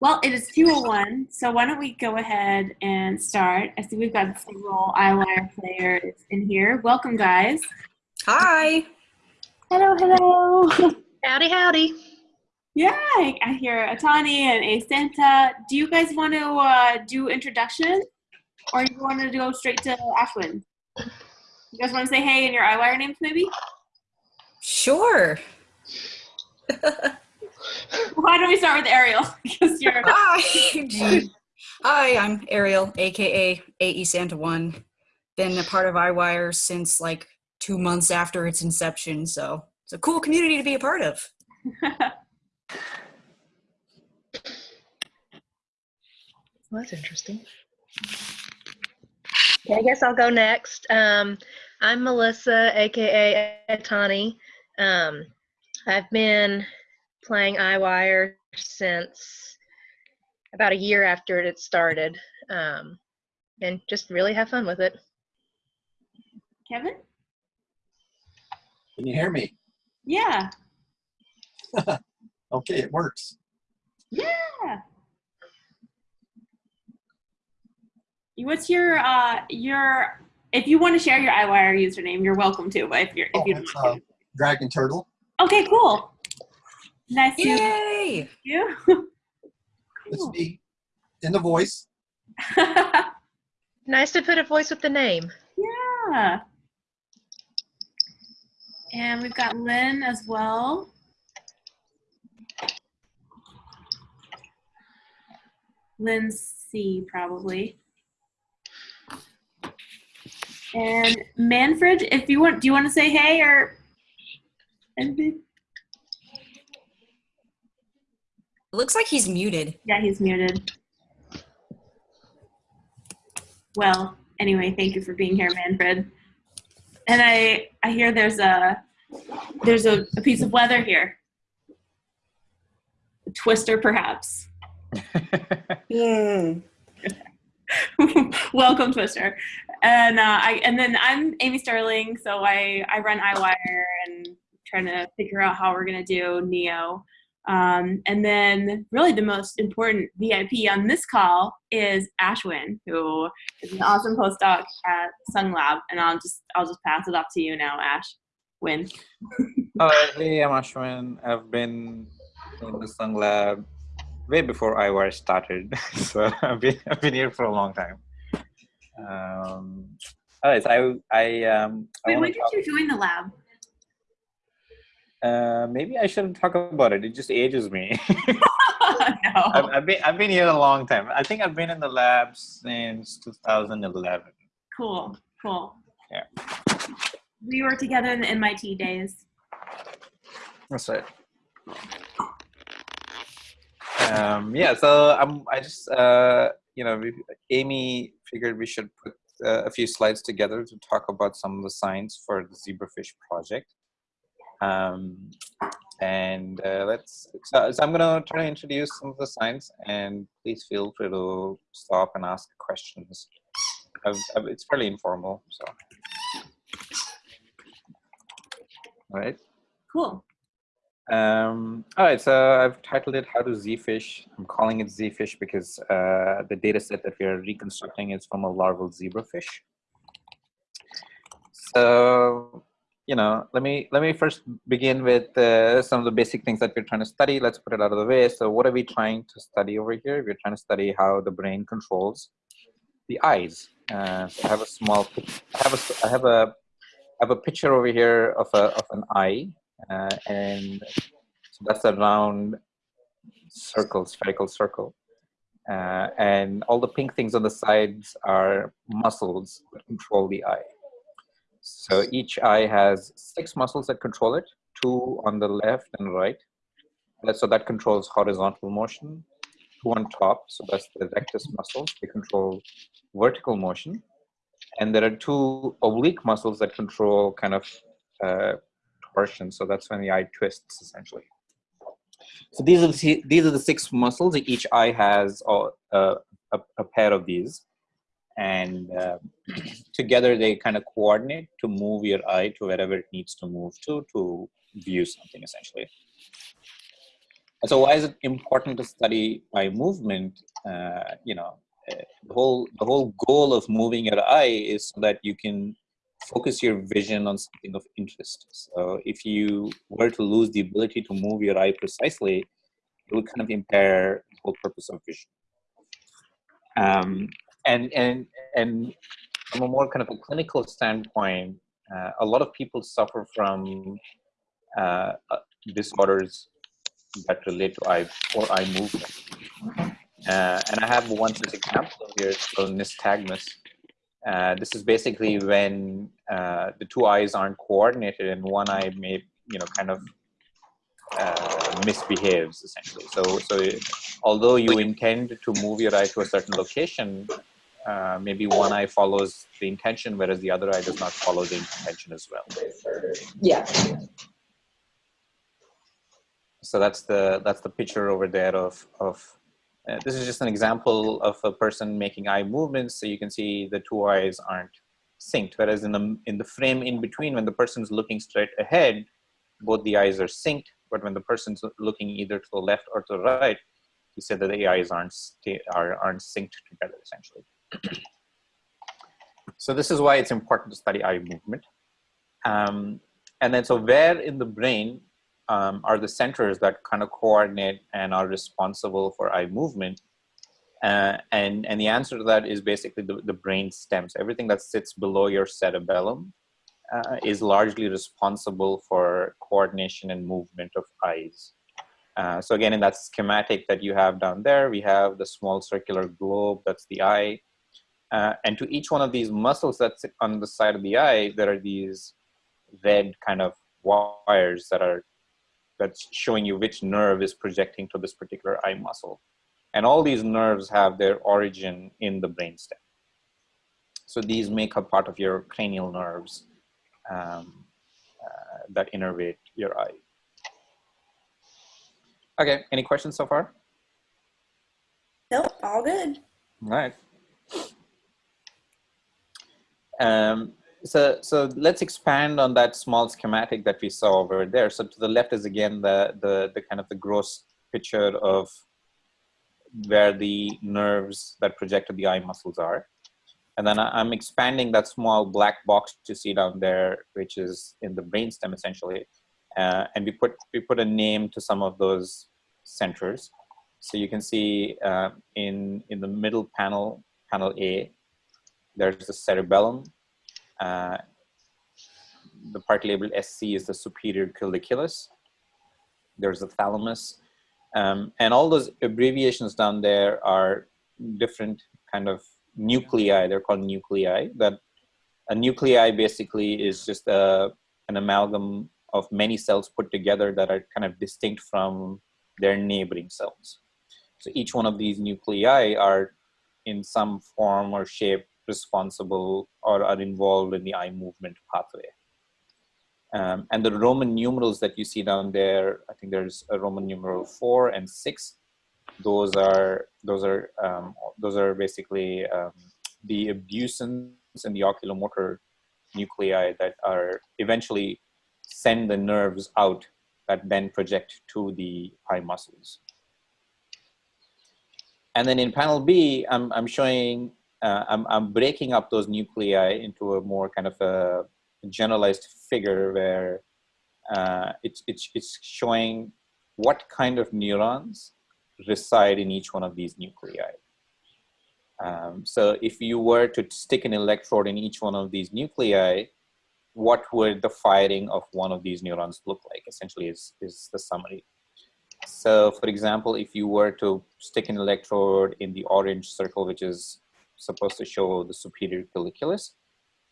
Well, it is 201, so why don't we go ahead and start. I see we've got several EyeWire players in here. Welcome, guys. Hi. Hello, hello. Howdy, howdy. Yeah, I, I hear Atani and A Santa. Do you guys want to uh, do introduction, or you want to go straight to Ashwin? You guys want to say hey in your EyeWire names, maybe? Sure. Why don't we start with Ariel? because you're Hi. Hi, I'm Ariel, aka AE Santa One. Been a part of EyeWire since like two months after its inception, so it's a cool community to be a part of. Well, that's interesting. Okay, I guess I'll go next. Um, I'm Melissa, aka Atani. Um, I've been playing EyeWire since about a year after it started, um, and just really have fun with it. Kevin? Can you hear me? Yeah. Okay, it works. Yeah. What's your uh your if you want to share your EyeWire username, you're welcome to. But if you're if Oh, you don't it's, want uh, Dragon Turtle. Okay, cool. Nice to meet Yay! you. It's Cool. me in the voice. Nice to put a voice with the name. yeah. And we've got Lynn as well. Lynn C, probably. And Manfred, if you want, do you want to say hey or anything? It looks like he's muted. Yeah, he's muted. Well, anyway, thank you for being here, Manfred. And I I hear there's a there's a, a piece of weather here. A twister, perhaps. Welcome, Twister. And uh, I and then I'm Amy Sterling, so I I run EyeWire and trying to figure out how we're gonna do Neo. Um, and then really the most important VIP on this call is Ashwin, who is an awesome postdoc at Seung Lab. And I'll just I'll just pass it off to you now, Ash. Win. Uh, hey, I'm Ashwin. I've been in the Seung Lab way before EyeWire started, so I've been I've been here for a long time. Um, all right, so I I um Wait, wanna when did you join the lab? Uh, maybe I shouldn't talk about it. It just ages me. I've. I've been I've been here a long time. I think I've been in the lab since 2011. Cool. Cool. Yeah. We were together in the MIT days. That's right. Um, yeah, so I'm, I just, uh, you know, we, Amy figured we should put uh, a few slides together to talk about some of the science for the zebrafish project. Um, and uh, let's, so, so I'm going to try to introduce some of the science and please feel free to stop and ask questions. I've, I've, it's fairly informal, so. All right. Cool. Um, all right, so I've titled it How to Z-Fish. I'm calling it Z-Fish because uh, the data set that we are reconstructing is from a larval zebrafish. So, you know, let me let me first begin with uh, some of the basic things that we're trying to study. Let's put it out of the way. So what are we trying to study over here? We're trying to study how the brain controls the eyes. Uh, so I have a small, I have a, I have a, I have a picture over here of a of an eye, uh, and so that's a round circle, spherical circle. Uh, and all the pink things on the sides are muscles that control the eye. So each eye has six muscles that control it, two on the left and right. So that controls horizontal motion. Two on top, so that's the rectus muscles, they control vertical motion. And there are two oblique muscles that control kind of uh, torsion. So that's when the eye twists essentially. So these are the, these are the six muscles. Each eye has uh, a, a pair of these, and uh, together they kind of coordinate to move your eye to wherever it needs to move to to view something essentially. So why is it important to study eye movement? Uh, you know, the whole the whole goal of moving your eye is so that you can focus your vision on something of interest. So if you were to lose the ability to move your eye precisely, it would kind of impair the whole purpose of vision. Um, and and and from a more kind of a clinical standpoint, uh, a lot of people suffer from uh, uh, disorders that relate to eye or eye movement. Uh, and I have one such example here, so nystagmus. Uh, this is basically when uh, the two eyes aren't coordinated and one eye may, you know, kind of uh, misbehaves essentially. So, so although you intend to move your eye to a certain location, uh, maybe one eye follows the intention, whereas the other eye does not follow the intention as well. Yeah. So that's the that's the picture over there of of. Uh, this is just an example of a person making eye movements. So you can see the two eyes aren't synced, whereas in the in the frame in between, when the person's looking straight ahead, both the eyes are synced. But when the person's looking either to the left or to the right, he said that the eyes aren't are aren't synced together essentially. so this is why it's important to study eye movement. Um, and then so where in the brain um, are the centers that kind of coordinate and are responsible for eye movement? Uh, and, and the answer to that is basically the, the brain stems. Everything that sits below your cerebellum uh, is largely responsible for coordination and movement of eyes. Uh, so again, in that schematic that you have down there, we have the small circular globe, that's the eye. Uh, and to each one of these muscles that's on the side of the eye, there are these red kind of wires that are that's showing you which nerve is projecting to this particular eye muscle. And all these nerves have their origin in the brainstem. So these make up part of your cranial nerves um, uh, that innervate your eye. Okay, any questions so far? Nope, all good. All right. Um, so, so let's expand on that small schematic that we saw over there. So to the left is again the, the, the kind of the gross picture of where the nerves that project to the eye muscles are. And then I'm expanding that small black box you see down there, which is in the brainstem essentially. Uh, and we put, we put a name to some of those centers. So you can see uh, in, in the middle panel, panel A, there's the cerebellum. Uh, the part labeled SC is the superior colliculus. There's the thalamus. Um, and all those abbreviations down there are different kind of nuclei. They're called nuclei. That a nuclei basically is just a, an amalgam of many cells put together that are kind of distinct from their neighboring cells. So each one of these nuclei are in some form or shape responsible or are involved in the eye movement pathway. Um, and the Roman numerals that you see down there, I think there's a Roman numeral four and six. Those are those are um, those are basically um, the abducens and the oculomotor nuclei that are eventually send the nerves out that then project to the eye muscles. And then in panel B, I'm, I'm showing, uh, I'm, I'm breaking up those nuclei into a more kind of a generalized figure where uh, it's, it's, it's showing what kind of neurons reside in each one of these nuclei. Um, so if you were to stick an electrode in each one of these nuclei, what would the firing of one of these neurons look like essentially is, is the summary. So for example, if you were to stick an electrode in the orange circle, which is supposed to show the superior colliculus,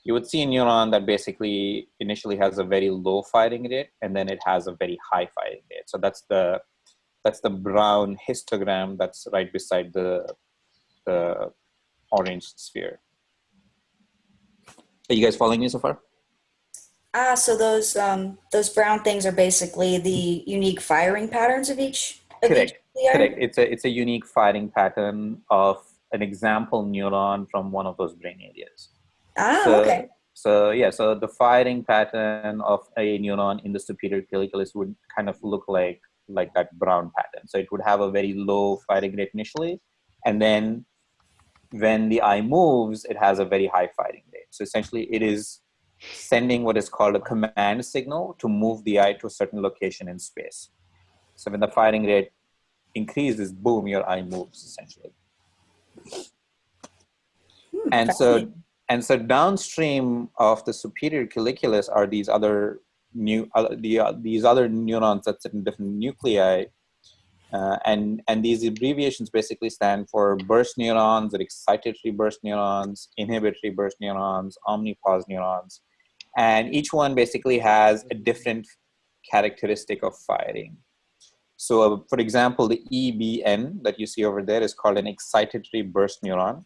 you would see a neuron that basically initially has a very low firing rate and then it has a very high firing rate. So that's the that's the brown histogram that's right beside the the orange sphere. Are you guys following me so far? Ah, so those um, those brown things are basically the unique firing patterns of each. Of Correct. Each? Correct. It's a it's a unique firing pattern of an example neuron from one of those brain areas. Ah, So- okay. So yeah, so the firing pattern of a neuron in the superior colliculus would kind of look like like that brown pattern. So it would have a very low firing rate initially, and then when the eye moves, it has a very high firing rate. So essentially, it is sending what is called a command signal to move the eye to a certain location in space. So when the firing rate increases, boom, your eye moves essentially. Hmm, And so, and so downstream of the superior colliculus are these other new, uh, the, uh, these other neurons that sit in different nuclei. Uh, and, and these abbreviations basically stand for burst neurons, or excitatory burst neurons, inhibitory burst neurons, omnipause neurons. And each one basically has a different characteristic of firing. So uh, for example, the EBN that you see over there is called an excitatory burst neuron.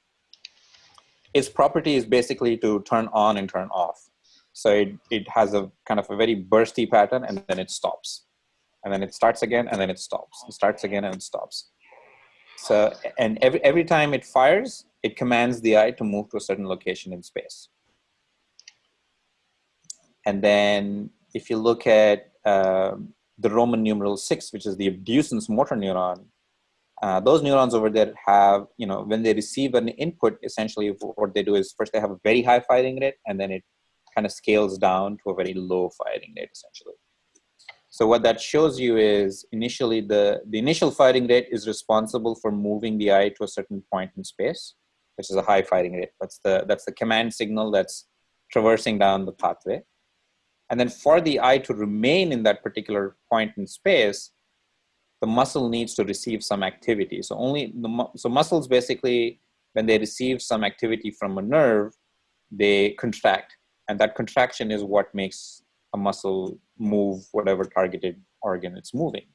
Its property is basically to turn on and turn off. So it, it has a kind of a very bursty pattern and then it stops. And then it starts again and then it stops. It starts again and it stops. So, and every, every time it fires, it commands the eye to move to a certain location in space. And then if you look at um, the Roman numeral six, which is the abducens motor neuron, uh, those neurons over there have, you know, when they receive an input, essentially what they do is first they have a very high firing rate and then it kind of scales down to a very low firing rate essentially. So what that shows you is initially the, the initial firing rate is responsible for moving the eye to a certain point in space, which is a high firing rate. That's the, that's the command signal that's traversing down the pathway. And then for the eye to remain in that particular point in space, the muscle needs to receive some activity. So only the so muscles basically, when they receive some activity from a nerve, they contract, and that contraction is what makes a muscle move whatever targeted organ it's moving.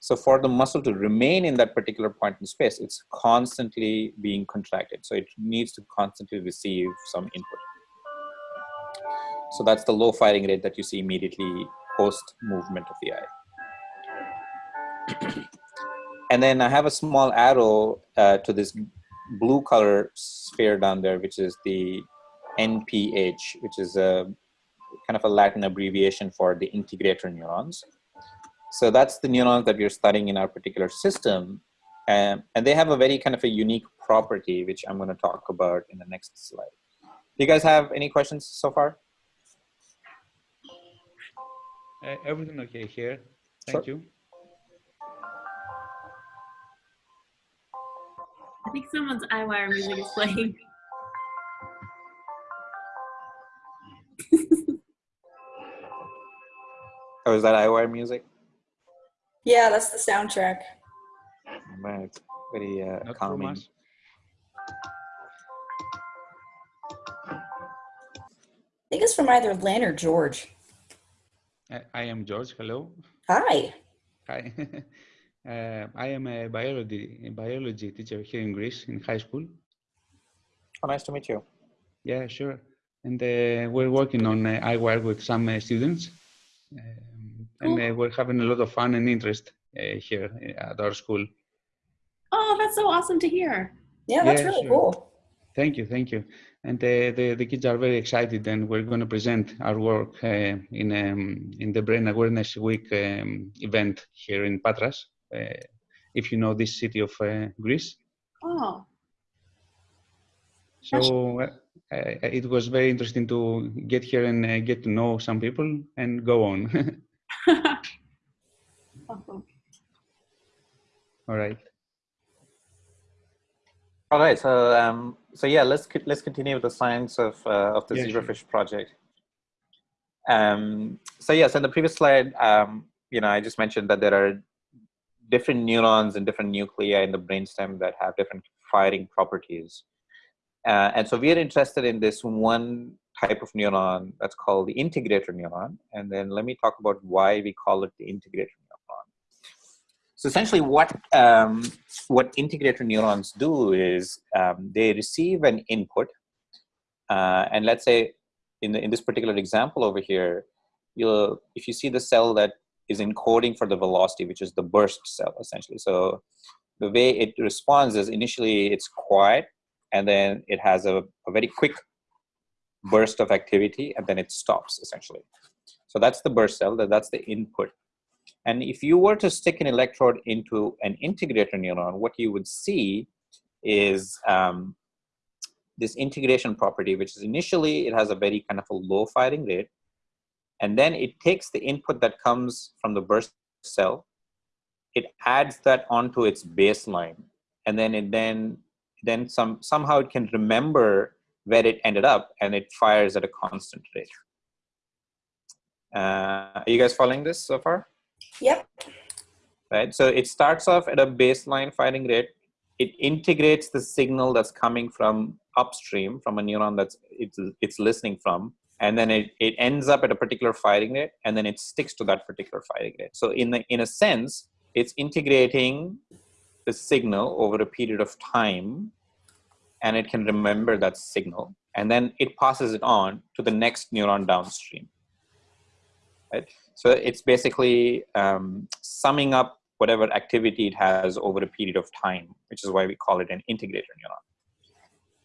So for the muscle to remain in that particular point in space, it's constantly being contracted. So it needs to constantly receive some input. So that's the low firing rate that you see immediately post movement of the eye. and then I have a small arrow uh, to this blue color sphere down there, which is the NPH, which is a kind of a Latin abbreviation for the integrator neurons. So that's the neurons that we're studying in our particular system. Um, and they have a very kind of a unique property, which I'm going to talk about in the next slide. Do you guys have any questions so far? Uh, everything okay here? Thank you. I think someone's eyewire music is playing. Oh, is that EyeWire music? Yeah, that's the soundtrack. Man, it's very uh, Not calming. I think it's from either Lynn or George. I, I am George. Hello. Hi. Hi. uh, I am a biology a biology teacher here in Greece in high school. Oh, nice to meet you. Yeah, sure. And uh, we're working on uh, EyeWire with some uh, students, um, and uh, we're having a lot of fun and interest uh, here at our school. Oh, that's so awesome to hear. Yeah, that's Yeah, really sure. cool. Thank you, thank you. And uh, the, the kids are very excited, and we're going to present our work uh, in um, in the Brain Awareness Week um, event here in Patras. Uh, if you know this city of uh, Greece, Oh, so uh, uh, it was very interesting to get here and uh, get to know some people and go on. awesome. All right. All right, so um, so yeah, let's let's continue with the science of uh, of the Yeah, sure. zebrafish project. Um, so yes, in the previous slide, um, you know, I just mentioned that there are different neurons and different nuclei in the brainstem that have different firing properties, uh, and so we are interested in this one type of neuron that's called the integrator neuron. And then let me talk about why we call it the integrator neuron. So essentially, what um, what integrator neurons do is um, they receive an input, uh, and let's say in the, in this particular example over here, you'll if you see the cell that is encoding for the velocity, which is the burst cell essentially. So the way it responds is initially it's quiet, and then it has a, a very quick burst of activity, and then it stops essentially. So that's the burst cell. That that's the input. And if you were to stick an electrode into an integrator neuron, what you would see is um, this integration property, which is initially it has a very kind of a low firing rate, and then it takes the input that comes from the burst cell, it adds that onto its baseline, and then it then then some somehow it can remember where it ended up, and it fires at a constant rate. Uh, are you guys following this so far? Yep. Right. So it starts off at a baseline firing rate. It integrates the signal that's coming from upstream from a neuron that's it's, it's listening from, and then it, it ends up at a particular firing rate, and then it sticks to that particular firing rate. So in the, in a sense, it's integrating the signal over a period of time, and it can remember that signal, and then it passes it on to the next neuron downstream. Right? So it's basically um, summing up whatever activity it has over a period of time, which is why we call it an integrator neuron.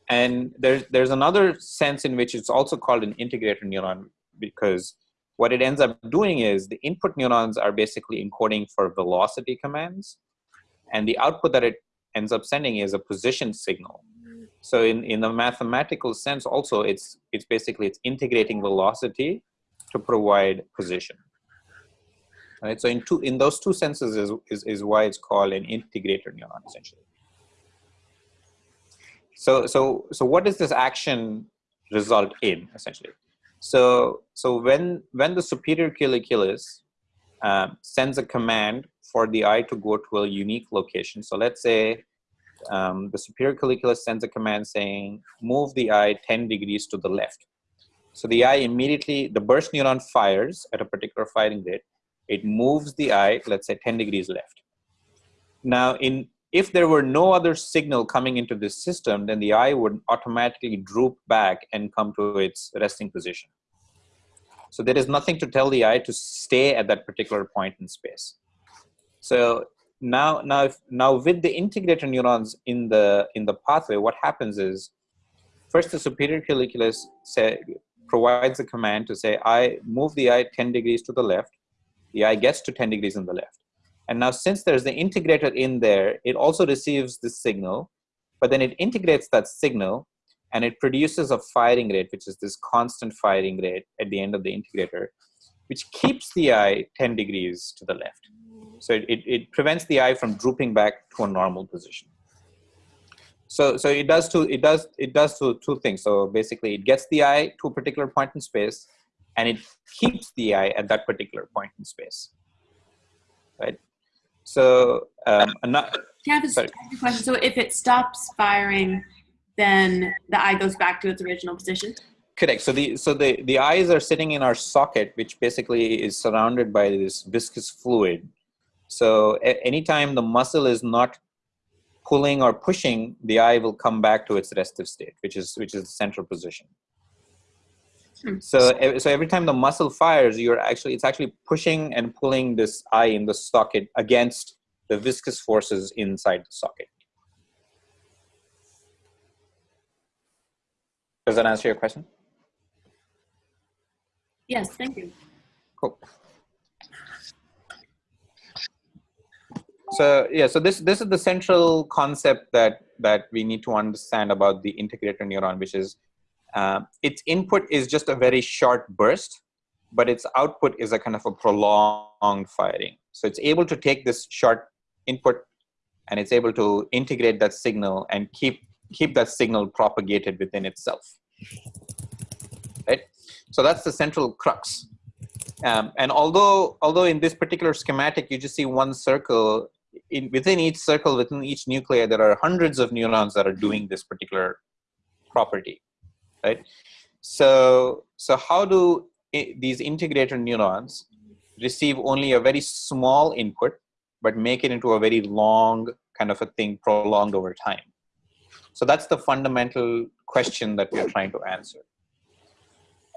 And there's, there's another sense in which it's also called an integrator neuron because what it ends up doing is the input neurons are basically encoding for velocity commands and the output that it ends up sending is a position signal. So in, in the mathematical sense also, it's, it's basically, it's integrating velocity to provide position. Right, so in two in those two senses is, is, is why it's called an integrator neuron essentially. So so so what does this action result in essentially? So so when when the superior colliculus um, sends a command for the eye to go to a unique location. So let's say um, the superior colliculus sends a command saying move the eye 10 degrees to the left. So the eye immediately, the burst neuron fires at a particular firing rate. It moves the eye, let's say 10 degrees left. Now, in if there were no other signal coming into this system, then the eye would automatically droop back and come to its resting position. So there is nothing to tell the eye to stay at that particular point in space. So now, now, if, now with the integrator neurons in the in the pathway, what happens is, first the superior colliculus say, provides a command to say, I move the eye 10 degrees to the left. The eye gets to 10 degrees on the left. And now since there's the integrator in there, it also receives the signal, but then it integrates that signal and it produces a firing rate, which is this constant firing rate at the end of the integrator, which keeps the eye 10 degrees to the left. So it, it, it prevents the eye from drooping back to a normal position. So, so it does two, it does, it does two, two things. So basically it gets the eye to a particular point in space and it keeps the eye at that particular point in space, right? So, um, not, Can I have a, Sorry. ask a question? So if it stops firing, then the eye goes back to its original position? Correct. So the so the the eyes are sitting in our socket, which basically is surrounded by this viscous fluid. So anytime the muscle is not pulling or pushing, the eye will come back to its restive state, which is which is the central position. Hmm. So so every time the muscle fires, you're actually it's actually pushing and pulling this eye in the socket against the viscous forces inside the socket. Does that answer your question? Yes, thank you. Cool. So yeah, so this this is the central concept that that we need to understand about the integrator neuron, which is uh, its input is just a very short burst, but its output is a kind of a prolonged firing. So it's able to take this short input and it's able to integrate that signal and keep keep that signal propagated within itself. Right. So that's the central crux. Um, and although although in this particular schematic you just see one circle, in, within each circle, within each nuclei, there are hundreds of neurons that are doing this particular property, right? So so how do these integrator neurons receive only a very small input, but make it into a very long kind of a thing prolonged over time? So that's the fundamental question that we are trying to answer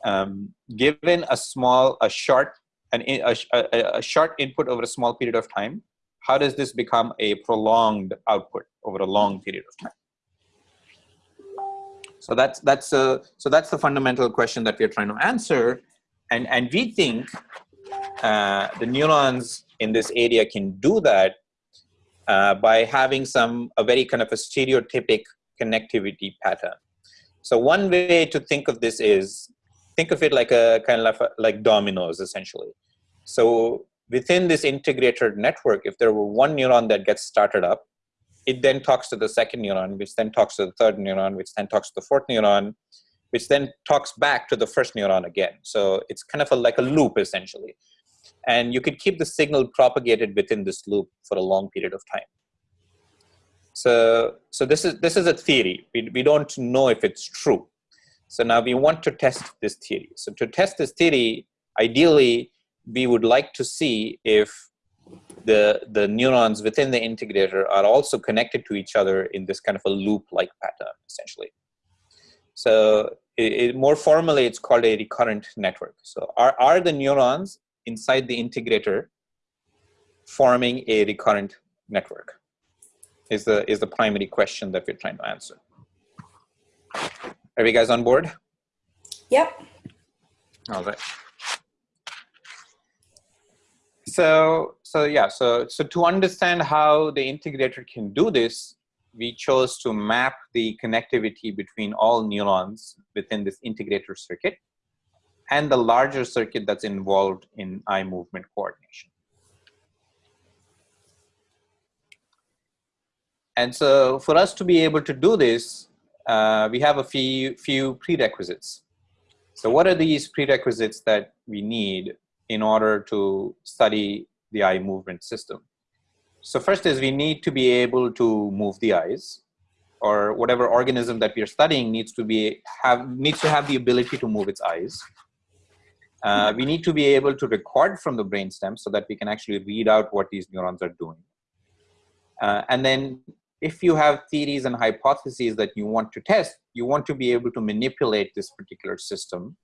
um, given a small, a short, an, a, a, a short input over a small period of time, how does this become a prolonged output over a long period of time? So that's that's a so that's the fundamental question that we are trying to answer, and and we think uh, the neurons in this area can do that uh, by having some a very kind of a stereotypic connectivity pattern. So one way to think of this is think of it like a kind of like dominoes essentially. So within this integrated network, if there were one neuron that gets started up, it then talks to the second neuron, which then talks to the third neuron, which then talks to the fourth neuron, which then talks back to the first neuron again. So it's kind of a, like a loop essentially. And you could keep the signal propagated within this loop for a long period of time. So, so this is this is a theory. We, we don't know if it's true. So now we want to test this theory. So to test this theory, ideally, we would like to see if the, the neurons within the integrator are also connected to each other in this kind of a loop-like pattern, essentially. So it, it, more formally, it's called a recurrent network. So are, are the neurons inside the integrator forming a recurrent network? Is the, is the primary question that we're trying to answer. Are you guys on board? Yep. All right. So, so yeah, so, so to understand how the integrator can do this, we chose to map the connectivity between all neurons within this integrator circuit and the larger circuit that's involved in eye movement coordination. And so for us to be able to do this, uh, we have a few, few prerequisites. So what are these prerequisites that we need in order to study the eye movement system? So first is we need to be able to move the eyes or whatever organism that we are studying needs to be have needs to have the ability to move its eyes. Uh, we need to be able to record from the brainstem so that we can actually read out what these neurons are doing. Uh, and then if you have theories and hypotheses that you want to test, you want to be able to manipulate this particular system.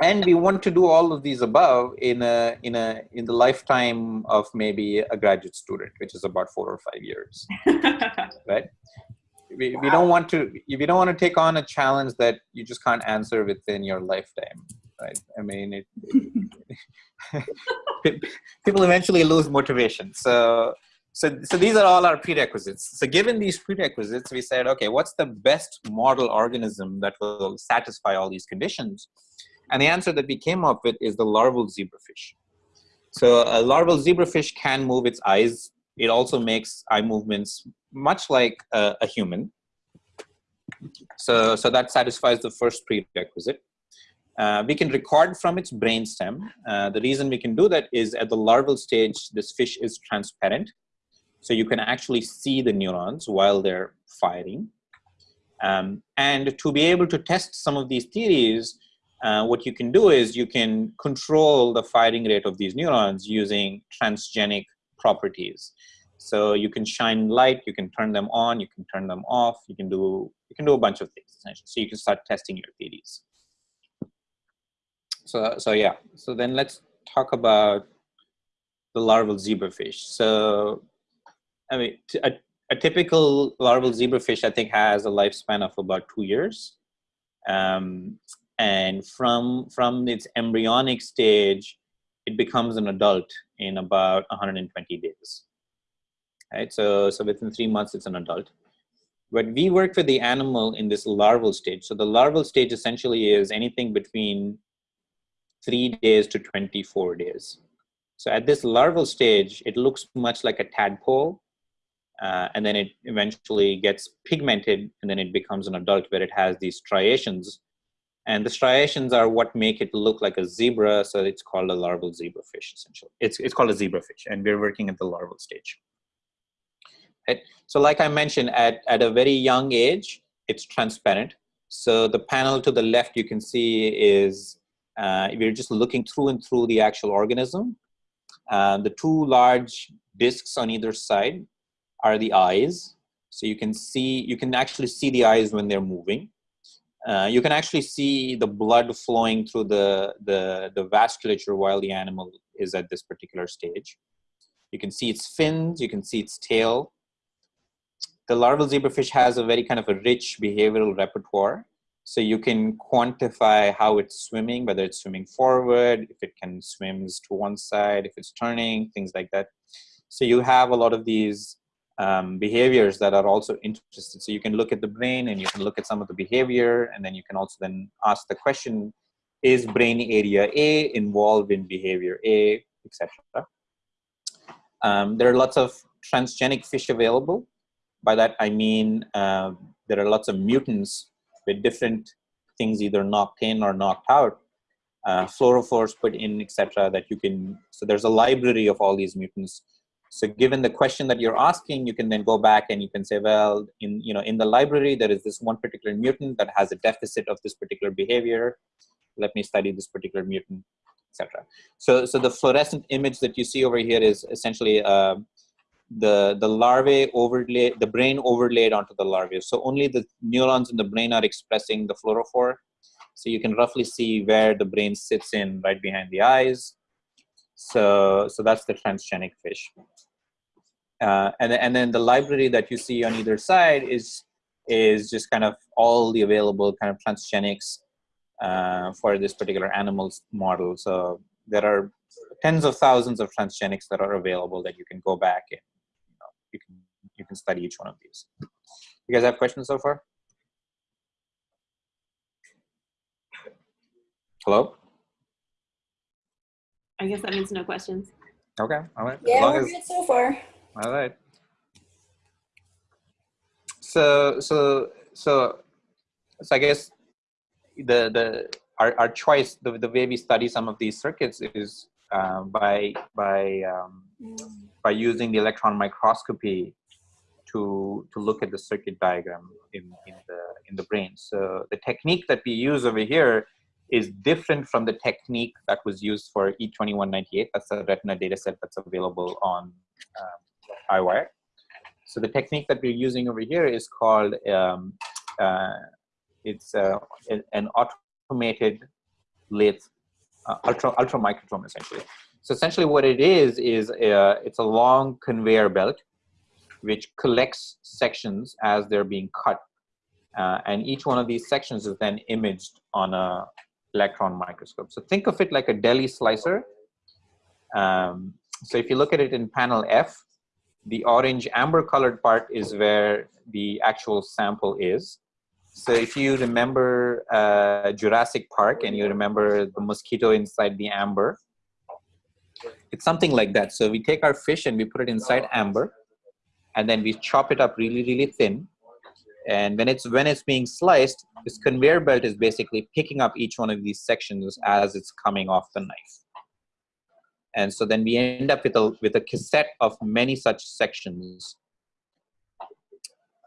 And we want to do all of these above in a in a in the lifetime of maybe a graduate student, which is about four or five years, right? We, wow. we don't want to we don't want to take on a challenge that you just can't answer within your lifetime, right? I mean, it, it people eventually lose motivation. So so, so these are all our prerequisites. So given these prerequisites, we said, okay, what's the best model organism that will satisfy all these conditions? And the answer that we came up with is the larval zebrafish. So a larval zebrafish can move its eyes. It also makes eye movements much like a, a human. So, so that satisfies the first prerequisite. Uh, we can record from its brainstem. Uh, the reason we can do that is at the larval stage, this fish is transparent. So you can actually see the neurons while they're firing. Um, and to be able to test some of these theories, uh, what you can do is you can control the firing rate of these neurons using transgenic properties. So you can shine light, you can turn them on, you can turn them off, you can do you can do a bunch of things essentially. So you can start testing your theories. So so yeah. So then let's talk about the larval zebrafish. So I mean, a, typical larval zebrafish, I think, has a lifespan of about two years. Um, and from, from its embryonic stage, it becomes an adult in about 120 days. Right, so, so within three months, it's an adult. But we work with the animal in this larval stage. So the larval stage essentially is anything between three days to 24 days. So at this larval stage, it looks much like a tadpole uh, and then it eventually gets pigmented and then it becomes an adult where it has these striations and the striations are what make it look like a zebra so it's called a larval zebrafish essentially it's, it's called a zebrafish and we're working at the larval stage right? so like i mentioned at, at a very young age it's transparent so the panel to the left you can see is uh, we're just looking through and through the actual organism uh, the two large discs on either side are the eyes. So you can see, you can actually see the eyes when they're moving. Uh, you can actually see the blood flowing through the, the, the vasculature while the animal is at this particular stage. You can see its fins, you can see its tail. The larval zebrafish has a very kind of a rich behavioral repertoire. So you can quantify how it's swimming, whether it's swimming forward, if it can swims to one side, if it's turning, things like that. So you have a lot of these um, behaviors that are also interested. So you can look at the brain and you can look at some of the behavior and then you can also then ask the question, is brain area A involved in behavior A, etc. Um, there are lots of transgenic fish available. By that I mean uh, there are lots of mutants with different things either knocked in or knocked out, uh, fluorophores put in, etc. That you can. So there's a library of all these mutants. So given the question that you're asking, you can then go back and you can say, well, in you know in the library there is this one particular mutant that has a deficit of this particular behavior. Let me study this particular mutant, etc. So so the fluorescent image that you see over here is essentially. Uh, the the larvae overlay the brain overlaid onto the larvae so only the neurons in the brain are expressing the fluorophore so you can roughly see where the brain sits in right behind the eyes so so that's the transgenic fish uh, and, and then the library that you see on either side is is just kind of all the available kind of transgenics uh, for this particular animals model so there are tens of thousands of transgenics that are available that you can go back and you can you can study each one of these. You guys have questions so far? Hello? I guess that means no questions. Okay, all right. Yeah, as long we're as, good so far. all right. So so so so I guess the the our, our choice the, the way we study some of these circuits is uh, by by um, by using the electron microscopy to to look at the circuit diagram in, in the in the brain. So the technique that we use over here is different from the technique that was used for E2198. That's a retina data set that's available on um, EyeWire. So the technique that we're using over here is called um, uh, it's uh, an automated lathe uh, ultra ultra microtome essentially. So essentially what it is, is uh, it's a long conveyor belt which collects sections as they're being cut. Uh, and each one of these sections is then imaged on a electron microscope. So think of it like a deli slicer. Um, so if you look at it in panel F, the orange amber colored part is where the actual sample is. So if you remember uh, Jurassic Park and you remember the mosquito inside the amber, it's something like that. So we take our fish and we put it inside amber, and then we chop it up really, really thin. And when it's when it's being sliced, this conveyor belt is basically picking up each one of these sections as it's coming off the knife. And so then we end up with a with a cassette of many such sections.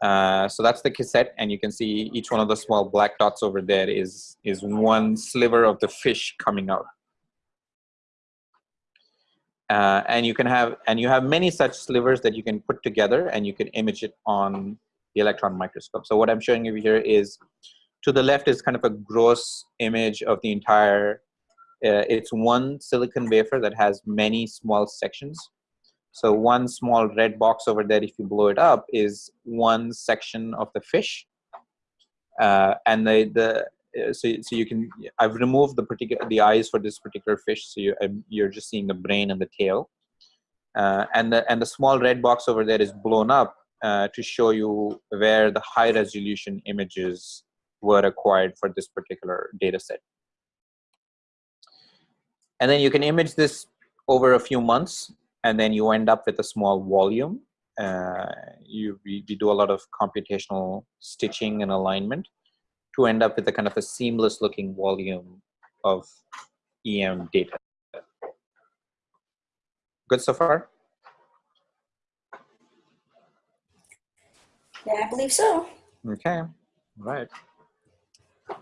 Uh, so that's the cassette, and you can see each one of the small black dots over there is is one sliver of the fish coming out. Uh, and you can have and you have many such slivers that you can put together and you can image it on the electron microscope. So what I'm showing you here is to the left is kind of a gross image of the entire uh, it's one silicon wafer that has many small sections. So one small red box over there, if you blow it up, is one section of the fish. Uh, and the, the uh, so, so you can I've removed the particular the eyes for this particular fish so you, um, you're just seeing the brain and the tail uh, and the and the small red box over there is blown up uh, to show you where the high resolution images were acquired for this particular data set and then you can image this over a few months and then you end up with a small volume uh, you we, we do a lot of computational stitching and alignment to end up with a kind of a seamless looking volume of EM data. Good so far? Yeah, I believe so. Okay, right.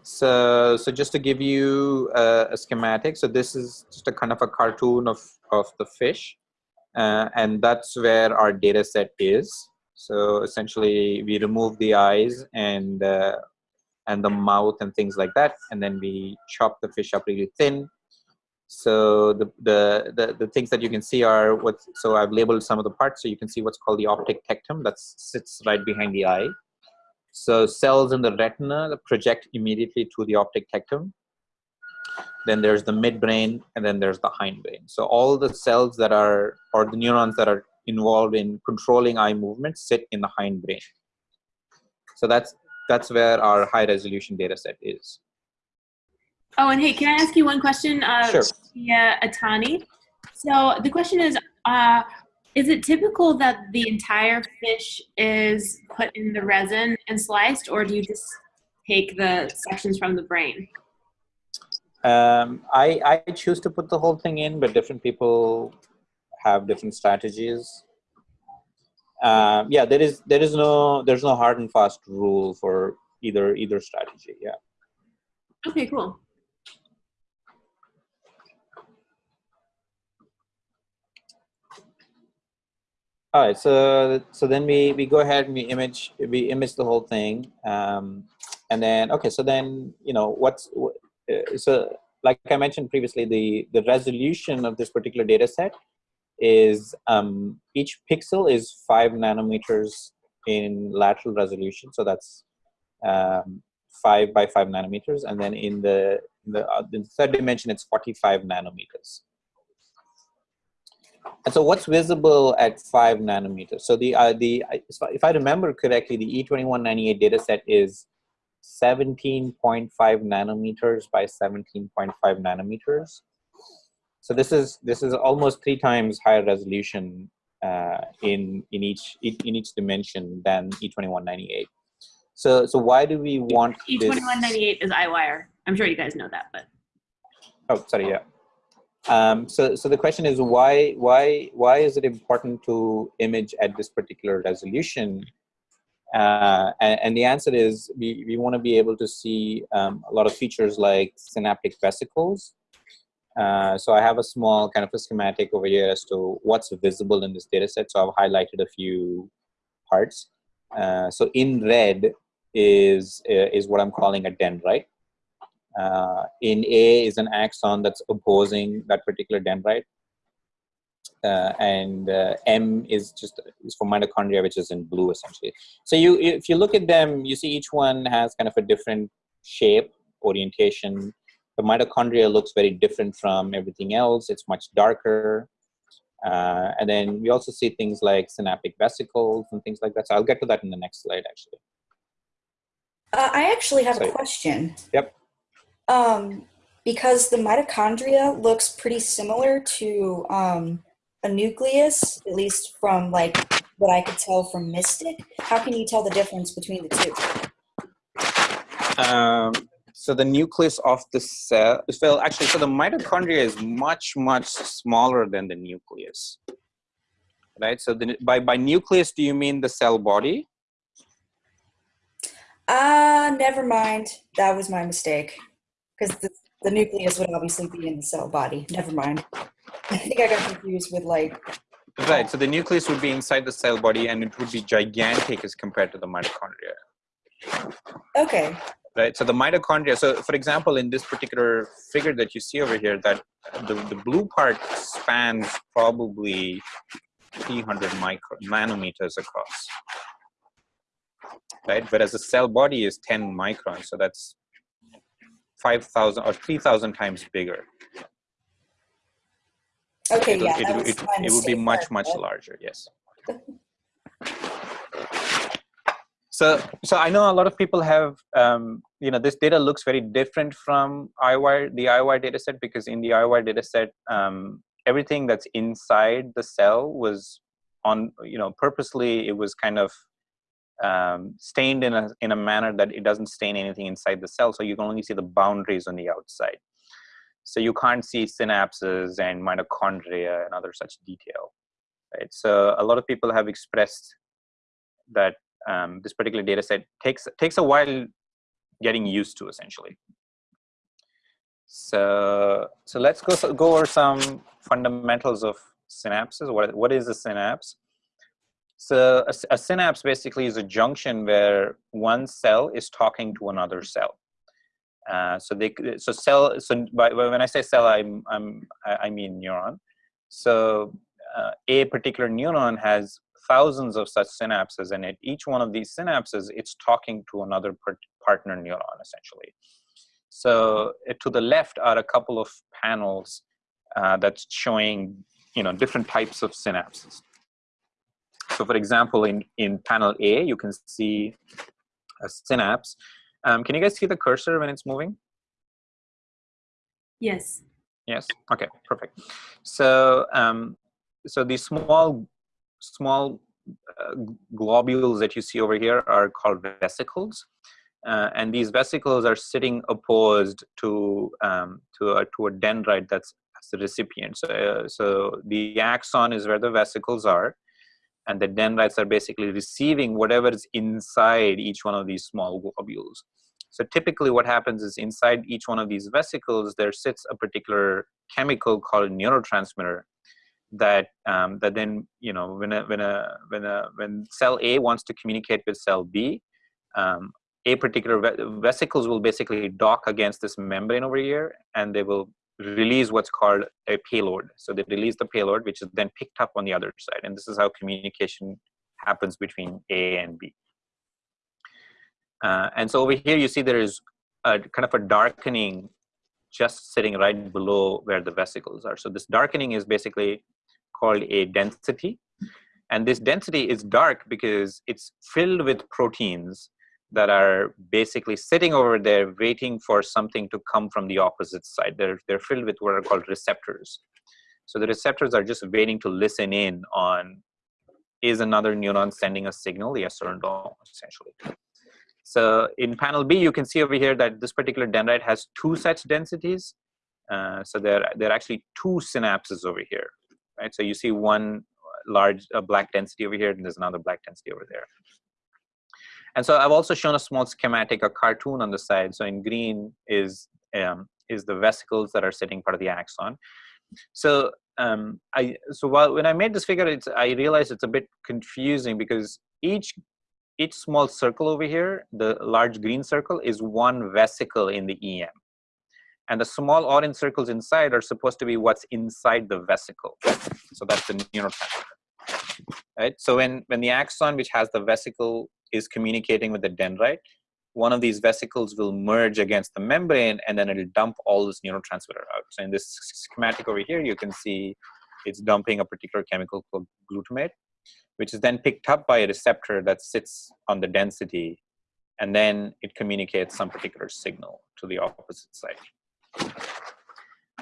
So, so just to give you a, a, schematic, so this is just a kind of a cartoon of, of the fish. Uh, and that's where our data set is. So essentially we remove the eyes and uh, and the mouth and things like that. And then we chop the fish up really thin. So the, the, the, the things that you can see are what, so I've labeled some of the parts so you can see what's called the optic tectum that sits right behind the eye. So cells in the retina project immediately to the optic tectum. Then there's the midbrain, and then there's the hindbrain. So all the cells that are, or the neurons that are involved in controlling eye movement sit in the hindbrain. So that's that's where our high resolution data set is. Oh, and hey, can I ask you one question? Uh, Sure. Via Atani. So the question is, uh, is it typical that the entire fish is put in the resin and sliced, or do you just take the sections from the brain? Um, I, I choose to put the whole thing in, but different people have different strategies. Um, yeah, there is there is no there's no hard and fast rule for either either strategy. Yeah. Okay, cool. All right, so so then we we go ahead and we image we image the whole thing, um, and then okay, so then you know what's wh- uh, so like I mentioned previously, the the resolution of this particular data set is um, each pixel is five nanometers in lateral resolution, so that's um, five by five nanometers, and then in the in the, uh, the third dimension, it's forty five nanometers. And so what's visible at five nanometers? So the, uh, the if I remember correctly, the E E2198 data set is 17.5 nanometers by 17.5 nanometers. So this is, this is almost three times higher resolution uh, in, in, each, in each dimension than E E2198. So, so why do we want? E2198 is EyeWire. I'm sure you guys know that, but Oh, sorry, yeah. Um, so, so the question is why, why, why is it important to image at this particular resolution? Uh, and, and the answer is we, we want to be able to see um, a lot of features like synaptic vesicles. Uh, so I have a small kind of a schematic over here as to what's visible in this data set. So I've highlighted a few parts. Uh, so in red is, uh, is what I'm calling a dendrite. Uh, in A is an axon that's opposing that particular dendrite. Uh, and uh, M is just is for mitochondria, which is in blue essentially. So you, if you look at them, you see each one has kind of a different shape, orientation. The mitochondria looks very different from everything else. It's much darker. Uh, and then we also see things like synaptic vesicles and things like that. So I'll get to that in the next slide, actually. Uh, I actually have Sorry. a question. Yep. Um, because the mitochondria looks pretty similar to um, a nucleus, at least from like what I could tell from Mystic. How can you tell the difference between the two? Um, so the nucleus of the cell, well, actually, so the mitochondria is much, much smaller than the nucleus, right? So the, by, by nucleus, do you mean the cell body? Ah, never mind. That was my mistake. Because the, the nucleus would obviously be in the cell body. Never mind. I think I got confused with like. Right, so the nucleus would be inside the cell body and it would be gigantic as compared to the mitochondria. Okay. right so the mitochondria so for example in this particular figure that you see over here that the, the blue part spans probably 300 micro nanometers across right whereas the cell body is 10 microns so that's 5000 or 3000 times bigger. Okay, It'll- yeah. it, it, it would be much much larger yes. So so i know a lot of people have um, you know this data looks very different from EyeWire the EyeWire data set because in the EyeWire data set um, everything that's inside the cell was on you know purposely it was kind of um, stained in a in a manner that it doesn't stain anything inside the cell so you can only see the boundaries on the outside. So you can't see synapses and mitochondria and other such detail right? So a lot of people have expressed that um, this particular data set takes takes a while getting used to essentially. So so let's go go over some fundamentals of synapses. What what is a synapse so a, a synapse basically is a junction where one cell is talking to another cell uh, so they so cell so by, when i say cell i'm i'm i mean neuron so uh, a particular neuron has thousands of such synapses, and at each one of these synapses, it's talking to another part partner neuron, essentially. So uh, to the left are a couple of panels uh, that's showing, you know, different types of synapses. So for example, in, in panel A, you can see a synapse. Um, can you guys see the cursor when it's moving? Yes. Yes. Okay. Perfect. So, um, so these small, small uh, globules that you see over here are called vesicles, uh, and these vesicles are sitting opposed to um, to a to a dendrite that's, the recipient. So, uh, so the axon is where the vesicles are, and the dendrites are basically receiving whatever is inside each one of these small globules. So typically what happens is inside each one of these vesicles, there sits a particular chemical called neurotransmitter that um, that then you know when a when a when a when cell A wants to communicate with cell B, um, a particular ve vesicles will basically dock against this membrane over here, and they will release what's called a payload. So they release the payload, which is then picked up on the other side, and this is how communication happens between A and B. Uh, and so over here, you see there is a kind of a darkening just sitting right below where the vesicles are. So this darkening is basically called a density. And this density is dark because it's filled with proteins that are basically sitting over there waiting for something to come from the opposite side. They're, they're filled with what are called receptors. So the receptors are just waiting to listen in on is another neuron sending a signal, yes or no, essentially. So in panel B, you can see over here that this particular dendrite has two such densities. Uh, so there, there are actually two synapses over here, right? So you see one large uh, black density over here, and there's another black density over there. And so I've also shown a small schematic, a cartoon on the side. So in green is um, is the vesicles that are sitting part of the axon. So um, I so while when I made this figure, it's I realized it's a bit confusing because each each small circle over here, the large green circle, is one vesicle in the EM. And the small orange circles inside are supposed to be what's inside the vesicle. So that's the neurotransmitter. Right? So when, when the axon, which has the vesicle, is communicating with the dendrite, one of these vesicles will merge against the membrane and then it'll dump all this neurotransmitter out. So in this schematic over here, you can see it's dumping a particular chemical called glutamate which is then picked up by a receptor that sits on the density, and then it communicates some particular signal to the opposite side.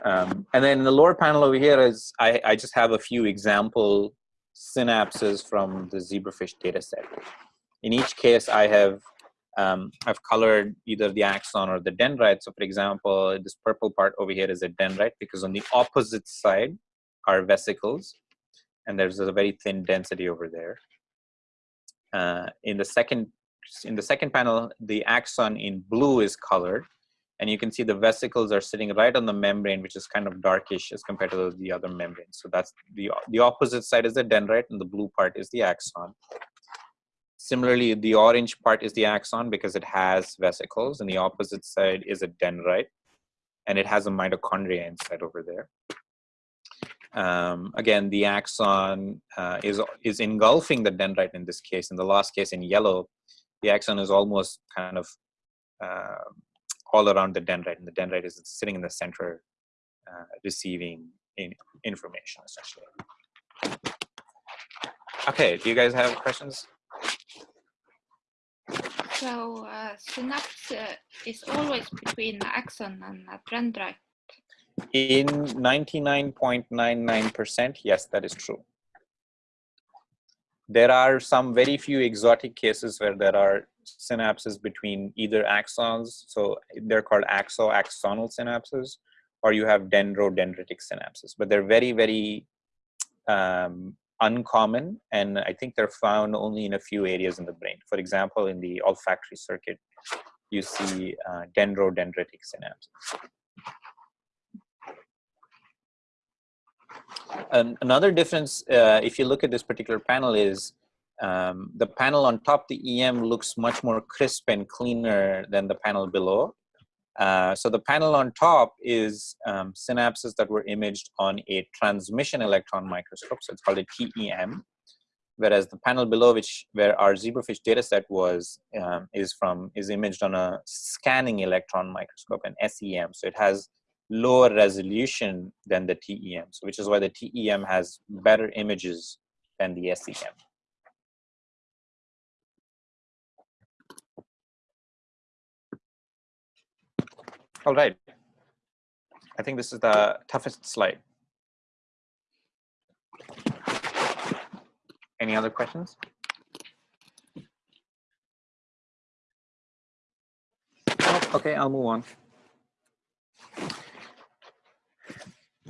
Um, and then the lower panel over here is, I, I just have a few example synapses from the zebrafish data set. In each case, I have um, I've colored either the axon or the dendrite. So for example, this purple part over here is a dendrite because on the opposite side are vesicles and there's a very thin density over there. Uh, in the second in the second panel, the axon in blue is colored, and you can see the vesicles are sitting right on the membrane, which is kind of darkish as compared to the other membranes. So that's the the opposite side is the dendrite, and the blue part is the axon. Similarly, the orange part is the axon because it has vesicles, and the opposite side is a dendrite, and it has a mitochondria inside over there. Um, again, the axon uh, is, is engulfing the dendrite in this case. In the last case in yellow, the axon is almost kind of uh, all around the dendrite, and the dendrite is sitting in the center, uh, receiving in information, essentially. Okay, do you guys have questions? So uh, synapse uh, is always between the axon and the dendrite. In 99.99%, yes, that is true. There are some very few exotic cases where there are synapses between either axons, so they're called axo-axonal synapses, or you have dendrodendritic synapses, but they're very, very um, uncommon, and I think they're found only in a few areas in the brain. For example, in the olfactory circuit, you see uh, dendrodendritic synapses. Another difference, uh, if you look at this particular panel is um, the panel on top, the EM looks much more crisp and cleaner than the panel below. Uh, so the panel on top is um, synapses that were imaged on a transmission electron microscope. So it's called a TEM. whereas the panel below which where our zebrafish dataset was um, is from is imaged on a scanning electron microscope an SEM so it has lower resolution than the TEM so which is why the TEM has better images than the SEM all right I think this is the toughest slide Any other questions? Oh, okay, I'll move on.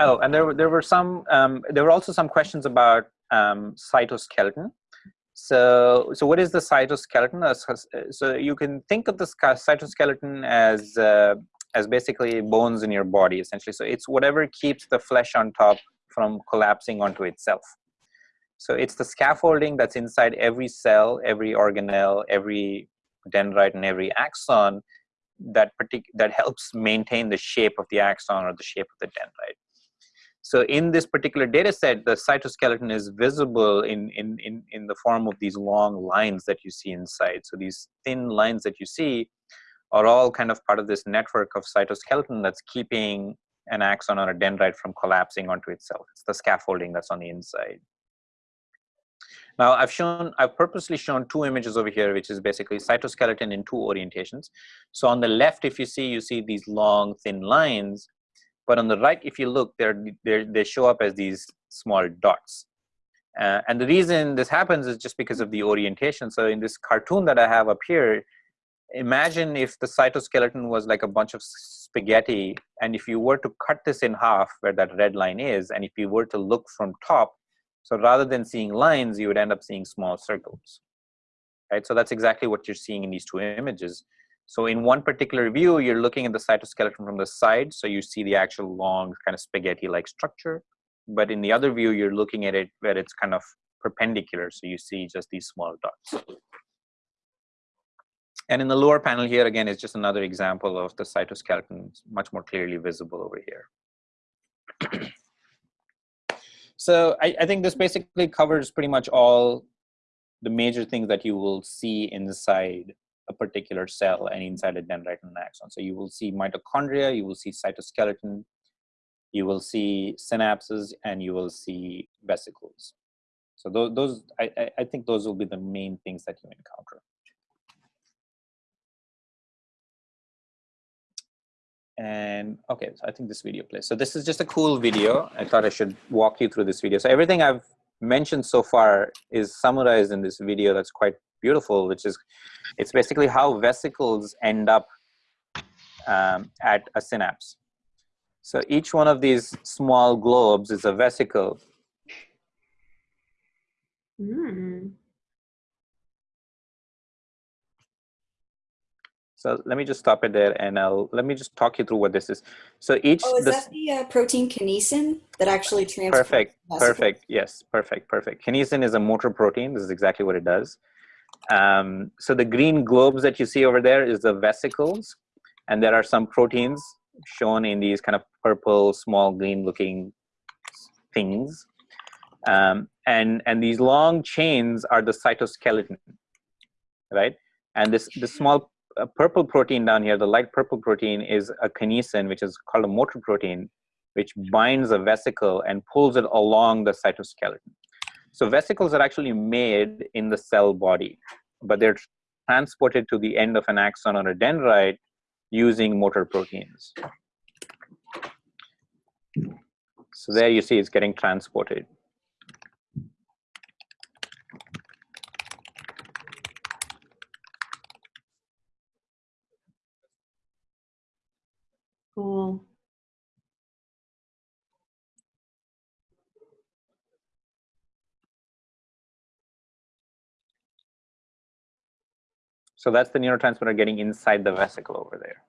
Oh, and there were there were some um, there were also some questions about um, cytoskeleton. So so what is the cytoskeleton? So you can think of the cytoskeleton as uh, as basically bones in your body essentially. So it's whatever keeps the flesh on top from collapsing onto itself. So it's the scaffolding that's inside every cell, every organelle, every dendrite, and every axon that partic- that helps maintain the shape of the axon or the shape of the dendrite. So in this particular data set, the cytoskeleton is visible in, in, in, in the form of these long lines that you see inside. So these thin lines that you see are all kind of part of this network of cytoskeleton that's keeping an axon or a dendrite from collapsing onto itself. It's the scaffolding that's on the inside. Now I've shown, I've purposely shown two images over here, which is basically cytoskeleton in two orientations. So on the left, if you see, you see these long thin lines, but on the right, if you look, they're, they're they show up as these small dots. Uh, and the reason this happens is just because of the orientation. So in this cartoon that I have up here, imagine if the cytoskeleton was like a bunch of spaghetti, and if you were to cut this in half where that red line is, and if you were to look from top, so rather than seeing lines, you would end up seeing small circles, right? So that's exactly what you're seeing in these two images. So in one particular view, you're looking at the cytoskeleton from the side, so you see the actual long kind of spaghetti-like structure. But in the other view, you're looking at it where it's kind of perpendicular, so you see just these small dots. And in the lower panel here, again, is just another example of the cytoskeleton, much more clearly visible over here. So I, I think this basically covers pretty much all the major things that you will see inside a particular cell and inside a an axon. So you will see mitochondria, you will see cytoskeleton, you will see synapses, and you will see vesicles. So those, those I, I think those will be the main things that you encounter. And okay so i think this video plays. So this is just a cool video. I thought i should walk you through this video. So everything i've mentioned so far is summarized in this video that's quite beautiful which is it's basically how vesicles end up um, at a synapse. So each one of these small globes is a vesicle. Mm. So let me just stop it there and I'll, let me just talk you through what this is. So each- Oh, is that the uh, protein kinesin that actually transports? Perfect, perfect, yes, perfect, perfect. Kinesin is a motor protein, this is exactly what it does. Um, so the green globes that you see over there is the vesicles and there are some proteins shown in these kind of purple, small green looking things. Um, and, and these long chains are the cytoskeleton, right? And this, this small a purple protein down here, the light purple protein is a kinesin, which is called a motor protein, which binds a vesicle and pulls it along the cytoskeleton. So vesicles are actually made in the cell body, but they're transported to the end of an axon or a dendrite using motor proteins. So there you see it's getting transported. So that's the neurotransmitter getting inside the vesicle over there.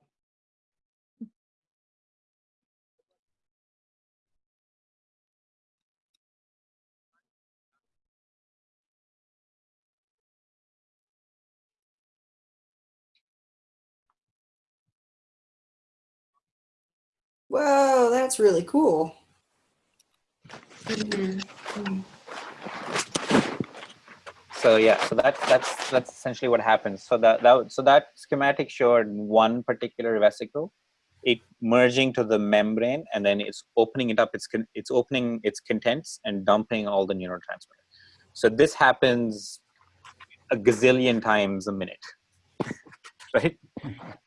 Whoa, that's really cool. Mhm. So yeah, so that's that's that's essentially what happens. So that, that so that schematic showed one particular vesicle, it merging to the membrane, and then it's opening it up. It's con- it's opening its contents and dumping all the neurotransmitter. So this happens a gazillion times a minute, right?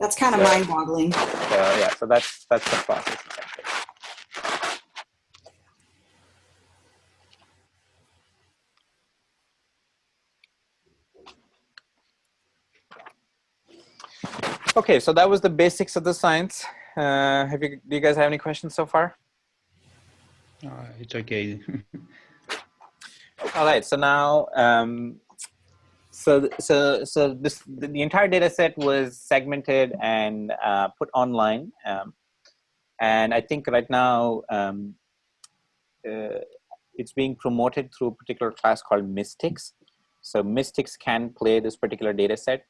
That's kind of Yeah. mind-boggling. So yeah, so that's that's the process. essentially. Okay, so that was the basics of the science. Uh, have you, do you guys have any questions so far? Uh, it's okay. All right, so now, um, so so so this the, entire data set was segmented and uh, put online, um, and I think right now um, uh, it's being promoted through a particular class called Mystics. So Mystics can play this particular data set,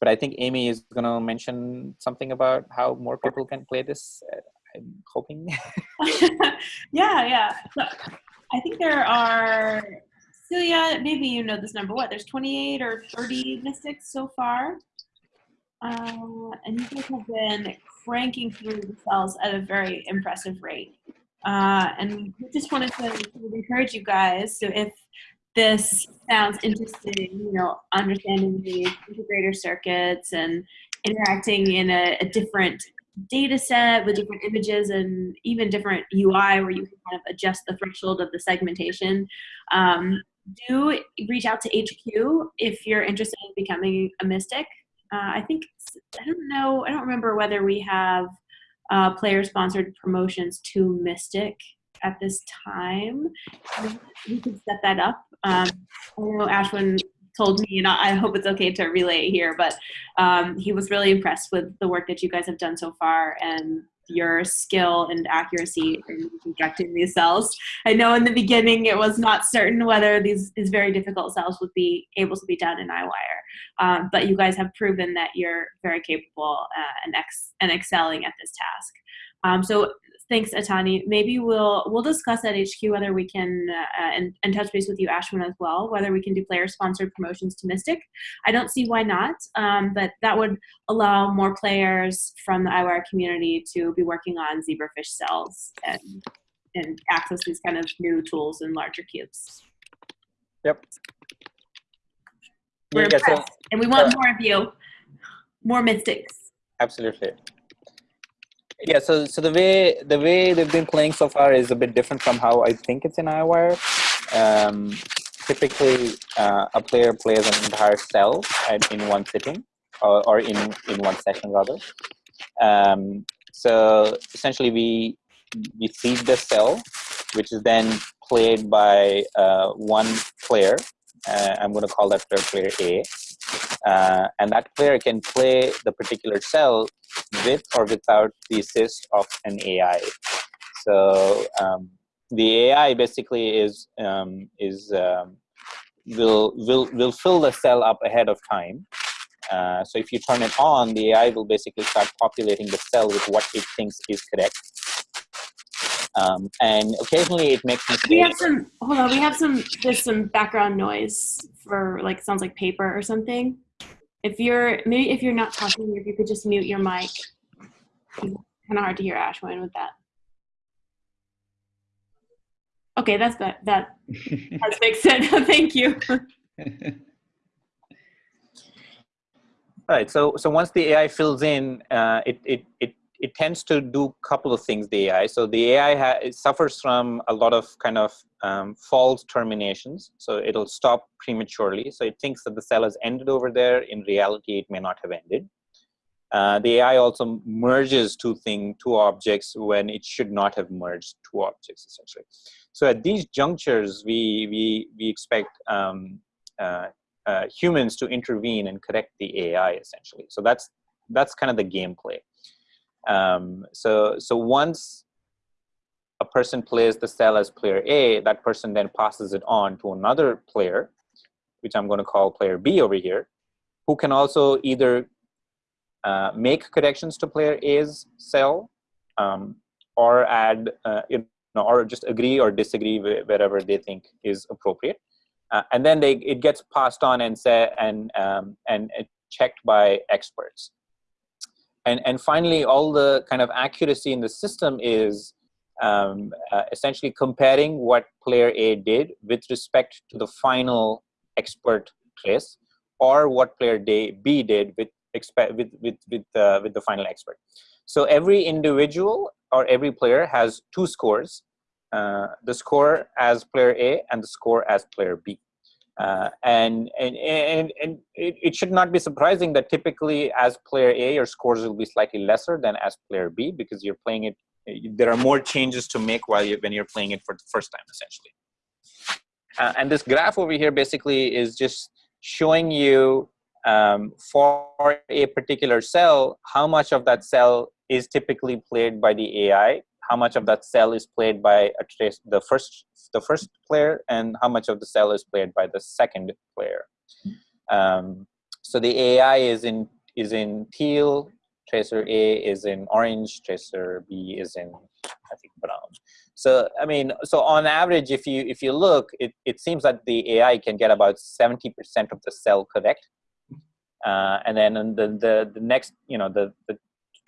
but I think Amy is going to mention something about how more people can play this. Uh, I'm hoping. yeah, yeah. I think there are, Celia, maybe you know this number. What? There's 28 or 30 mystics so far. Uh, and you guys have been cranking through the cells at a very impressive rate. Uh, and we just wanted to encourage you guys. So if this sounds interesting, you know, understanding the integrator circuits and interacting in a, a different data set with different images and even different UI where you can kind of adjust the threshold of the segmentation. Um, do reach out to HQ if you're interested in becoming a mystic. Uh, I think, I don't know, I don't remember whether we have uh, player sponsored promotions to Mystic at this time. We could set that up. Um, I know Ashwin told me, and I hope it's okay to relay here, but um, he was really impressed with the work that you guys have done so far and your skill and accuracy in projecting these cells. I know in the beginning it was not certain whether these, these very difficult cells would be able to be done in EyeWire, um, but you guys have proven that you're very capable uh, and, ex- and excelling at this task. Um, so thanks, Atani. Maybe we'll we'll discuss at HQ whether we can uh, and, and touch base with you, Ashwin, as well. Whether we can do player-sponsored promotions to Mystic. I don't see why not, um, but that would allow more players from the EyeWire community to be working on zebrafish cells and and access these kind of new tools in larger cubes. Yep. We're Yeah, so- impressed, and we want uh, more of you, more mystics. Absolutely. Yeah, so so the way the way they've been playing so far is a bit different from how I think it's in EyeWire. Um, typically, uh, a player plays an entire cell at, in one sitting, or, or in in one session rather. Um, so essentially, we we feed the cell, which is then played by uh, one player. Uh, I'm going to call that player A, uh, and that player can play the particular cell with or without the assist of an AI. So um, the AI basically is um, is um, will will will fill the cell up ahead of time. Uh, so if you turn it on, the AI will basically start populating the cell with what it thinks is correct. Um, and occasionally it makes mistakes. We have some. Hold on. We have some. There's some background noise for like sounds like paper or something. If you're maybe if you're not talking, if you could just mute your mic. Kind of hard to hear Ashwin with that. Okay, that's that. That that makes sense. Thank you. All right. So so once the AI fills in, uh, it, it it it tends to do a couple of things. The AI. So the AI suffers from a lot of kind of um, false terminations. So it'll stop prematurely. So it thinks that the cell has ended over there. In reality, it may not have ended. Uh, the AI also merges two thing, two objects when it should not have merged two objects essentially. So at these junctures, we we we expect um, uh, uh, humans to intervene and correct the AI essentially. So that's that's kind of the gameplay. Um, so so once a person plays the cell as player A, that person then passes it on to another player, which I'm going to call player B over here, who can also either uh, make connections to player A's cell um, or add, uh, you know, or just agree or disagree wh- wherever they think is appropriate. uh, and then they it gets passed on and say and um, and uh, checked by experts. And and finally, all the kind of accuracy in the system is um, uh, essentially comparing what player A did with respect to the final expert trace, or what player day B did with with with with uh, with the final expert. So every individual or every player has two scores: uh, the score as player A and the score as player B. Uh, and and and, and it, it, should not be surprising that typically as player A your scores will be slightly lesser than as player B because you're playing it. There are more changes to make while you when you're playing it for the first time essentially. Uh, and this graph over here basically is just showing you um, for a particular cell how much of that cell is typically played by the AI how much of that cell is played by trace, the first the first player and how much of the cell is played by the second player. Um, so the AI is in is in teal, tracer A is in orange, tracer B is in I think brown. So I mean, so on average, if you if you look, it, it seems that the AI can get about 70% of the cell correct. Uh, and then the, the the next, you know, the, the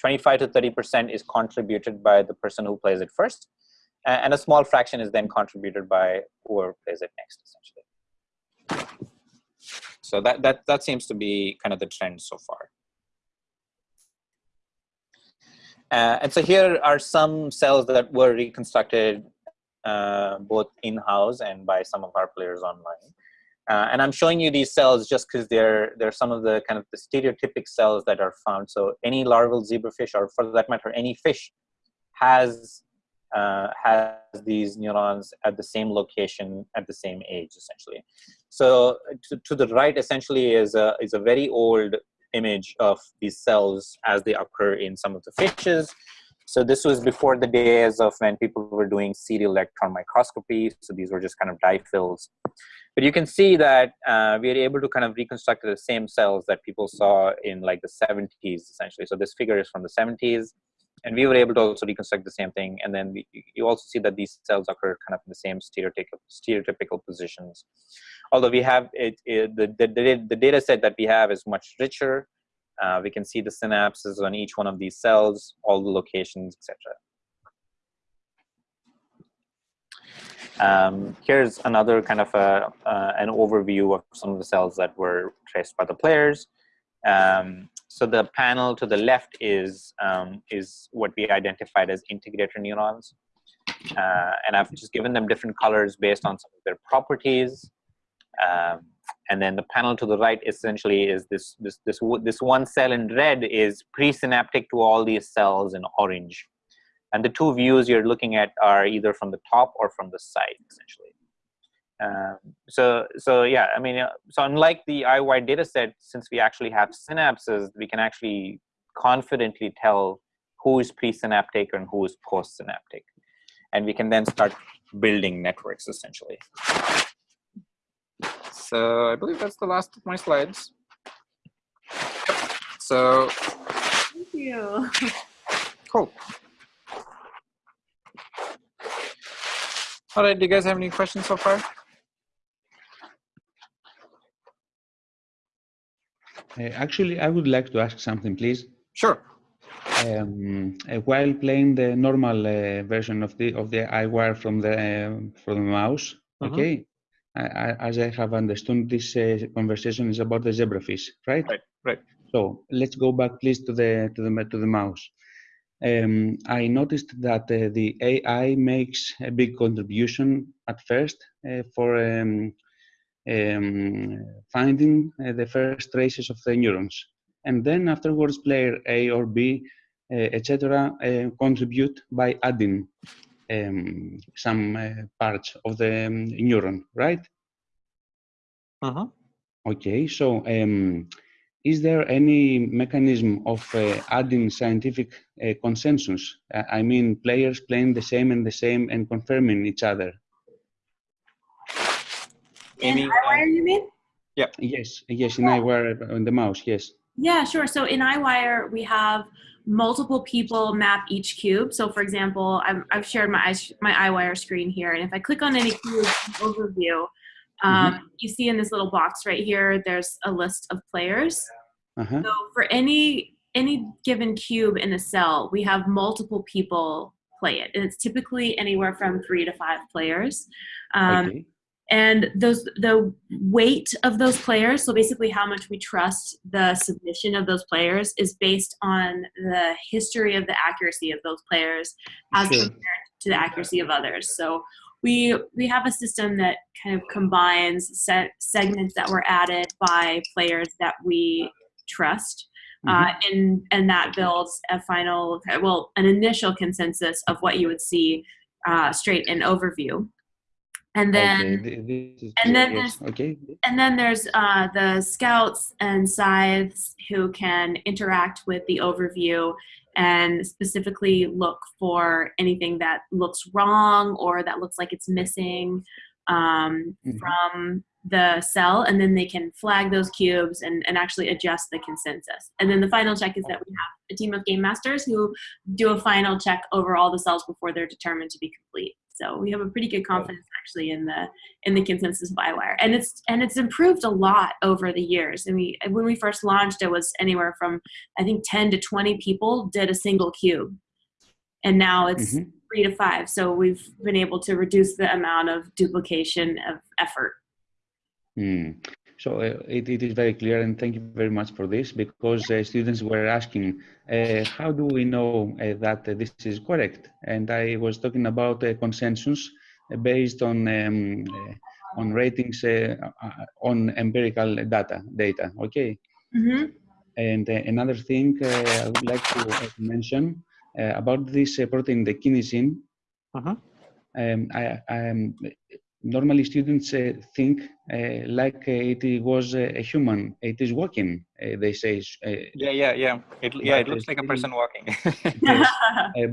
25 to 30% is contributed by the person who plays it first, and a small fraction is then contributed by whoever plays it next, essentially. So that, that, that seems to be kind of the trend so far. Uh, and so here are some cells that were reconstructed uh, both in-house and by some of our players online. Uh, and I'm showing you these cells just because they're they're some of the kind of the stereotypic cells that are found. So any larval zebrafish, or for that matter, any fish, has uh, has these neurons at the same location at the same age, essentially. So to, to the right, essentially, is a is a very old image of these cells as they occur in some of the fishes. So this was before the days of when people were doing serial electron microscopy. So these were just kind of dye fills. But you can see that uh, we are able to kind of reconstruct the same cells that people saw in like the 70s, essentially. So this figure is from the 70s. And we were able to also reconstruct the same thing. And then we, you also see that these cells occur kind of in the same stereotypical, stereotypical positions. Although we have it, it the, the, the data set that we have is much richer uh, we can see the synapses on each one of these cells, all the locations, etc. Um, here's another kind of a, uh, an overview of some of the cells that were traced by the players. Um, so the panel to the left is um, is what we identified as integrator neurons, uh, and I've just given them different colors based on some of their properties. Um, and then the panel to the right essentially is this this this this one cell in red is presynaptic to all these cells in orange. And the two views you're looking at are either from the top or from the side essentially. Um, so so yeah i mean uh, so unlike the EyeWire data set since we actually have synapses we can actually confidently tell who is presynaptic and who is postsynaptic. And we can then start building networks essentially so I believe that's the last of my slides. So. Thank you. Cool. All right, do you guys have any questions so far? Uh, actually, I would like to ask something, please. Sure. Um, uh, while playing the normal uh, version of the of the EyeWire from the uh, from the mouse, mm -hmm. okay, as I have understood, this uh, conversation is about the zebrafish, right? Right, right. So let's go back, please, to the to the to the mouse. Um, I noticed that uh, the AI makes a big contribution at first uh, for um, um, finding uh, the first traces of the neurons, and then afterwards, player A or B, uh, etc., uh, contribute by adding um, some uh, parts of the um, neuron, right? Uh-huh. Okay, so um, is there any mechanism of uh, adding scientific uh, consensus? Uh, I mean, players playing the same and the same and confirming each other. In EyeWire, you mean? Yeah. Yes, yes, in EyeWire on the mouse, yes. Yeah, sure. So in EyeWire, we have multiple people map each cube. So for example, i have shared my, my EyeWire screen here, and if I click on any cube overview, Um, You see in this little box right here, there's a list of players. Uh-huh. So for any any given cube in a cell, we have multiple people play it, and it's typically anywhere from three to five players. Um, okay. And those the weight of those players so basically how much we trust the submission of those players is based on the history of the accuracy of those players as Sure. compared to the accuracy of others. So we we have a system that kind of combines se- segments that were added by players that we trust uh, and and that builds a final well an initial consensus of what you would see uh, straight in overview and then okay. th- this is and then yes. okay. and then there's uh, the scouts and scythes who can interact with the overview and specifically look for anything that looks wrong or that looks like it's missing um, Mhm. from the cell and then they can flag those cubes and, and actually adjust the consensus and then the final check is that we have a team of game masters who do a final check over all the cells before they're determined to be complete so we have a pretty good confidence actually in the in the consensus bywire and it's and it's improved a lot over the years. And we when we first launched it was anywhere from i think 10 to 20 people did a single cube. And now it's Mhm. three to five. So we've been able to reduce the amount of duplication of effort. Mm. So uh, it, it is very clear, and thank you very much for this, because uh, students were asking, uh, how do we know uh, that uh, this is correct? And I was talking about uh, consensus uh, based on um, uh, on ratings uh, uh, on empirical data. Data, okay. mm-hmm. And uh, another thing uh, I would like to uh, mention uh, about this uh, protein, the kinesin. Uh-huh. Um, I, I, normally students uh, think uh, like uh, it was a human. It is walking. Uh, they say. Uh, Yeah, yeah, yeah. It, yeah, it looks like a person walking. yes,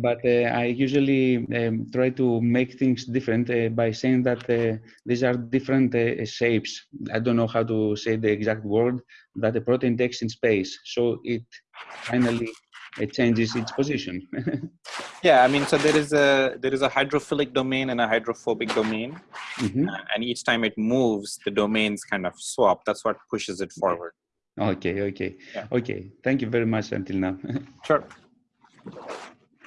but uh, I usually um, try to make things different uh, by saying that uh, these are different uh, shapes. I don't know how to say the exact word that the protein takes in space. So it finally it changes its position. yeah, I mean, so there is a there is a hydrophilic domain and a hydrophobic domain, Mhm. uh, and each time it moves, the domains kind of swap. That's what pushes it forward. Okay, okay, Yeah. okay. Thank you very much until now. Sure.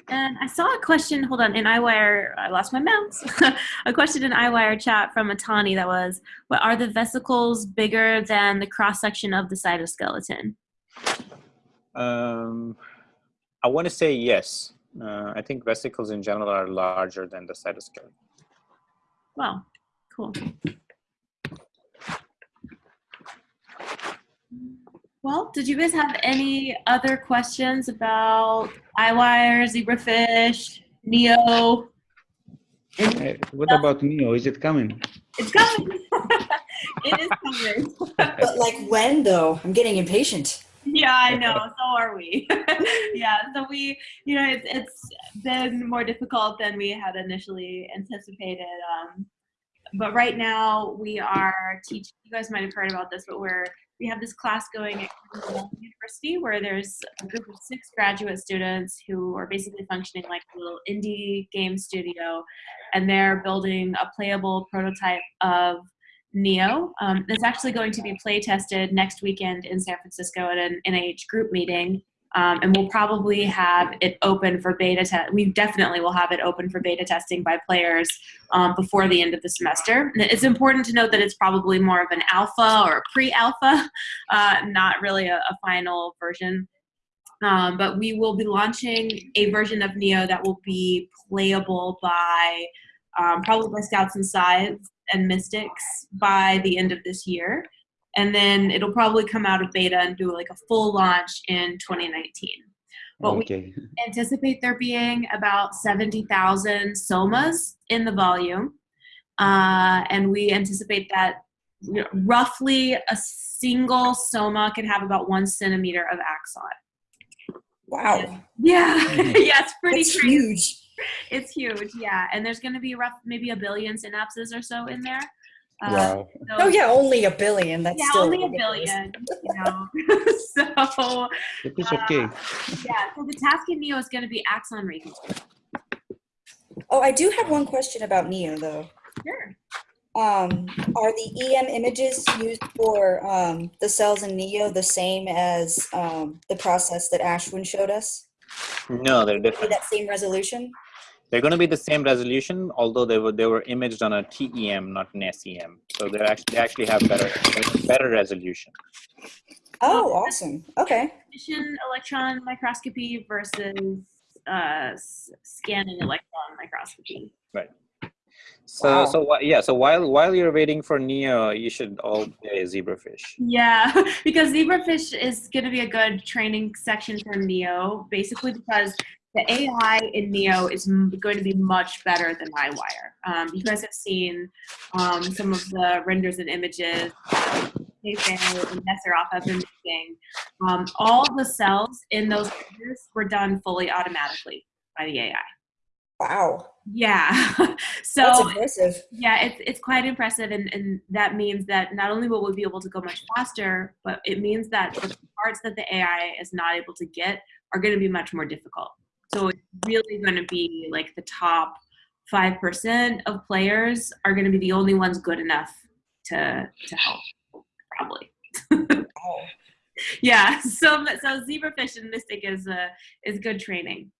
And I saw a question, hold on, in EyeWire, I lost my mouse. a question in EyeWire chat from Atani that was, what are the vesicles bigger than the cross section of the cytoskeleton? Um, I want to say yes. Uh, I think vesicles in general are larger than the cytoskeleton. Wow, cool. Well, did you guys have any other questions about EyeWire, zebrafish, Neo? Uh, what about Neo? Is it coming? It's coming. it is coming. But like when though? I'm getting impatient. Yeah, I know. So are we. yeah. So we, you know, it's it's been more difficult than we had initially anticipated. Um, but right now we are teaching. You guys might have heard about this, but we're we have this class going at University where there's a group of six graduate students who are basically functioning like a little indie game studio, and they're building a playable prototype of Neo. Um, it's actually going to be play tested next weekend in San Francisco at an NIH group meeting. Um, and we'll probably have it open for beta test. We definitely will have it open for beta testing by players um, before the end of the semester. It's important to note that it's probably more of an alpha or a pre-alpha, uh, not really a, a final version. Um, but we will be launching a version of Neo that will be playable by um, probably by Scouts and Scythes and Mystics by the end of this year. And then it'll probably come out of beta and do like a full launch in 2019. But we anticipate there being about 70,000 somas in the volume. Uh, and we anticipate that roughly a single soma can have about one centimeter of axon. Wow. Yeah, yeah, it's pretty That's huge. It's huge, yeah. And there's going to be rough, maybe a billion synapses or so in there. Uh, Wow. so- Oh yeah, only a billion. That's yeah, still only a billion. You know, so It is okay. yeah. So the task in Neo is going to be axon reconstruction. Oh, I do have one question about Neo though. Sure. Um, are the EM images used for um, the cells in NEO the same as um, the process that Ashwin showed us? No, they're Be different. that same resolution? They're going to be the same resolution, although they were they were imaged on a TEM, not an SEM. So they actually they actually have better better resolution. Oh, awesome. Okay. Emission electron microscopy versus uh, s- scanning electron microscopy. Right. So Wow. so yeah. So while while you're waiting for Neo, you should all play zebrafish. Yeah, because zebrafish is going to be a good training section for Neo, basically because the AI in Neo is m- going to be much better than EyeWire. Um, you guys have seen um, some of the renders and images. Nathan and Nesseroff have been making. Um, all the cells in those renders were done fully automatically by the AI. Wow. Yeah. so That's impressive. yeah, it's it's quite impressive, and and that means that not only will we be able to go much faster, but it means that the parts that the AI is not able to get are going to be much more difficult. So it's really going to be like the top five percent of players are going to be the only ones good enough to to help, probably. Wow. Yeah. So so zebrafish and mystic is uh, is good training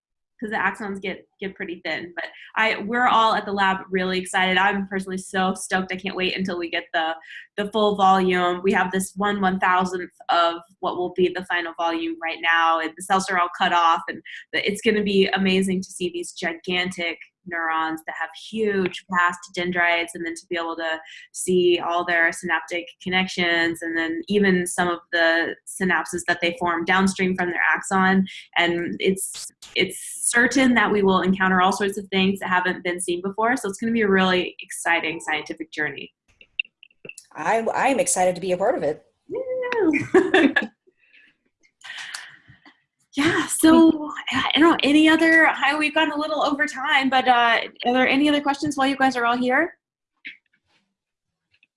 because the axons get get pretty thin. But I we're all at the lab really excited. I'm personally so stoked. I can't wait until we get the the full volume. We have this one one thousandth of what will be the final volume right now, and the cells are all cut off, and it's going to be amazing to see these gigantic neurons that have huge vast dendrites and then to be able to see all their synaptic connections and then even some of the synapses that they form downstream from their axon. And it's it's certain that we will encounter all sorts of things that haven't been seen before. So it's going to be a really exciting scientific journey. I, I'm excited to be a part of it. yeah so i don't know any other I, we've gone a little over time but uh are there any other questions while you guys are all here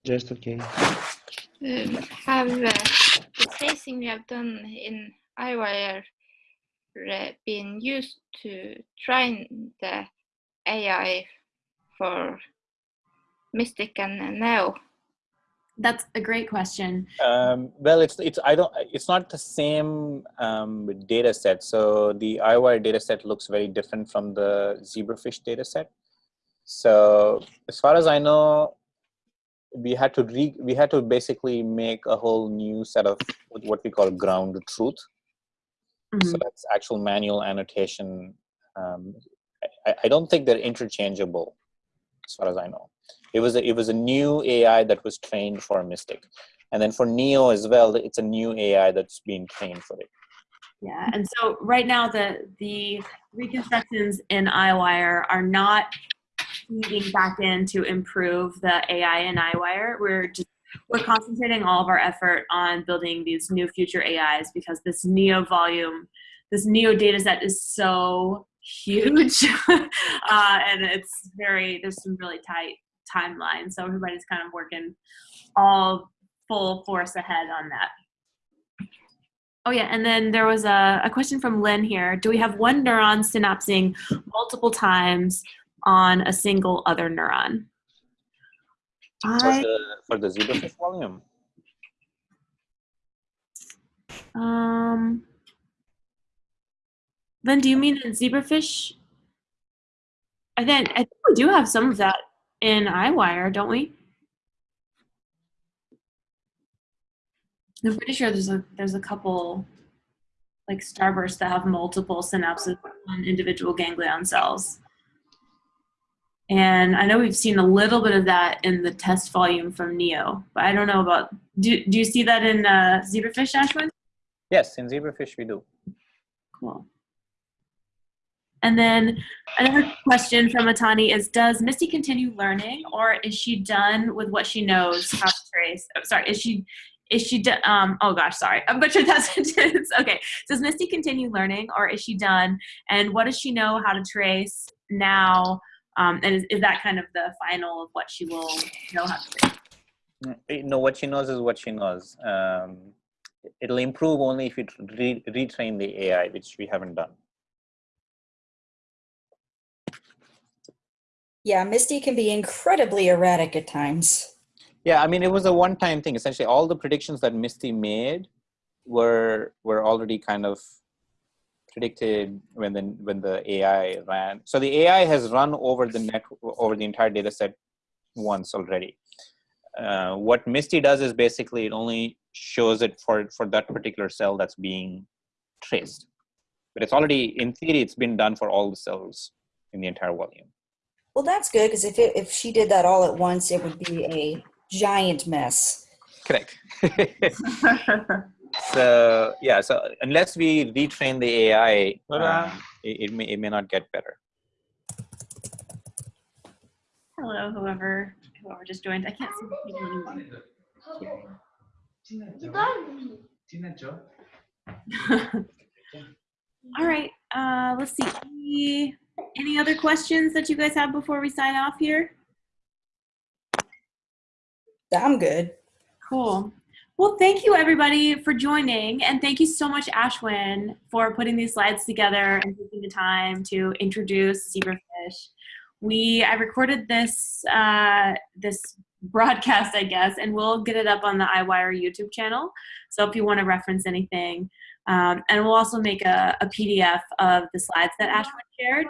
Just okay. Um, have uh, the tracing we have done in EyeWire uh, been used to train the AI for Mystic and Neo? That's a great question Um, well, it's it's I don't it's not the same um, data set. So the EyeWire data set looks very different from the zebrafish data set. So as far as I know, we had to re we had to basically make a whole new set of what we call ground truth. So Mhm. that's actual manual annotation. Um, I, I don't think they're interchangeable, as far as I know. It was a, it was a new AI that was trained for Mystic, and then for Neo as well, it's a new AI that's being trained for it. Yeah, and so right now the the reconstructions in EyeWire are not feeding back in to improve the AI in EyeWire. We're just we're concentrating all of our effort on building these new future AIs because this Neo volume, this Neo data set is so huge, uh, and it's very there's some really tight timelines. So everybody's kind of working all full force ahead on that. Oh yeah, and then there was a, a question from Lynn here. Do we have one neuron synapsing multiple times on a single other neuron? For the for the zebrafish volume, um, Lynn, do you mean in zebrafish? I think I think we do have some of that in EyeWire, don't we? I'm pretty sure there's a there's a couple like starbursts that have multiple synapses on individual ganglion cells. And I know we've seen a little bit of that in the test volume from Neo, but I don't know about. Do, do you see that in uh, zebrafish, Ashwin? yes, in zebrafish we do. Cool. And then another question from Atani is Does Misty continue learning or is she done with what she knows how to trace? Oh, sorry, is she. Is she? Um, oh gosh, sorry, I butchered that sentence. okay, does Misty continue learning, or is she done? And what does she know how to trace now? Um, and is, is that kind of the final of what she will know how to trace? Mm, No, what she knows is what she knows. Um, it'll improve only if you re- retrain the AI, which we haven't done. Yeah, Misty can be incredibly erratic at times. Yeah, I mean, it was a one-time thing. Essentially, all the predictions that Misty made were were already kind of predicted when the when the AI ran. So the AI has run over the net over the entire data set once already. Uh, what Misty does is basically it only shows it for for that particular cell that's being traced, but it's already in theory it's been done for all the cells in the entire volume. Well, that's good because if it, if she did that all at once, it would be a giant mess. Correct. so yeah, so unless we retrain the AI, um, it, it may it may not get better. Hello, whoever whoever just joined. I can't see the people anymore. All right. Uh, let's see. Any, other questions that you guys have before we sign off here? I'm good. Cool. Well, thank you everybody for joining, and thank you so much, Ashwin, for putting these slides together and taking the time to introduce zebrafish. We I recorded this uh, this broadcast, I guess, and we'll get it up on the EyeWire YouTube channel. So if you want to reference anything, um, and we'll also make a, a PDF of the slides that Ashwin shared,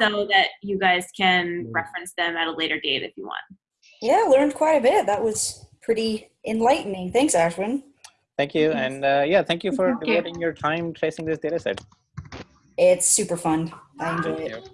so that you guys can reference them at a later date if you want. Yeah, learned quite a bit. That was pretty enlightening. Thanks, Ashwin. Thank you, Yes. and uh, yeah, thank you for Thank you. devoting your time tracing this data set. It's super fun. I enjoy it.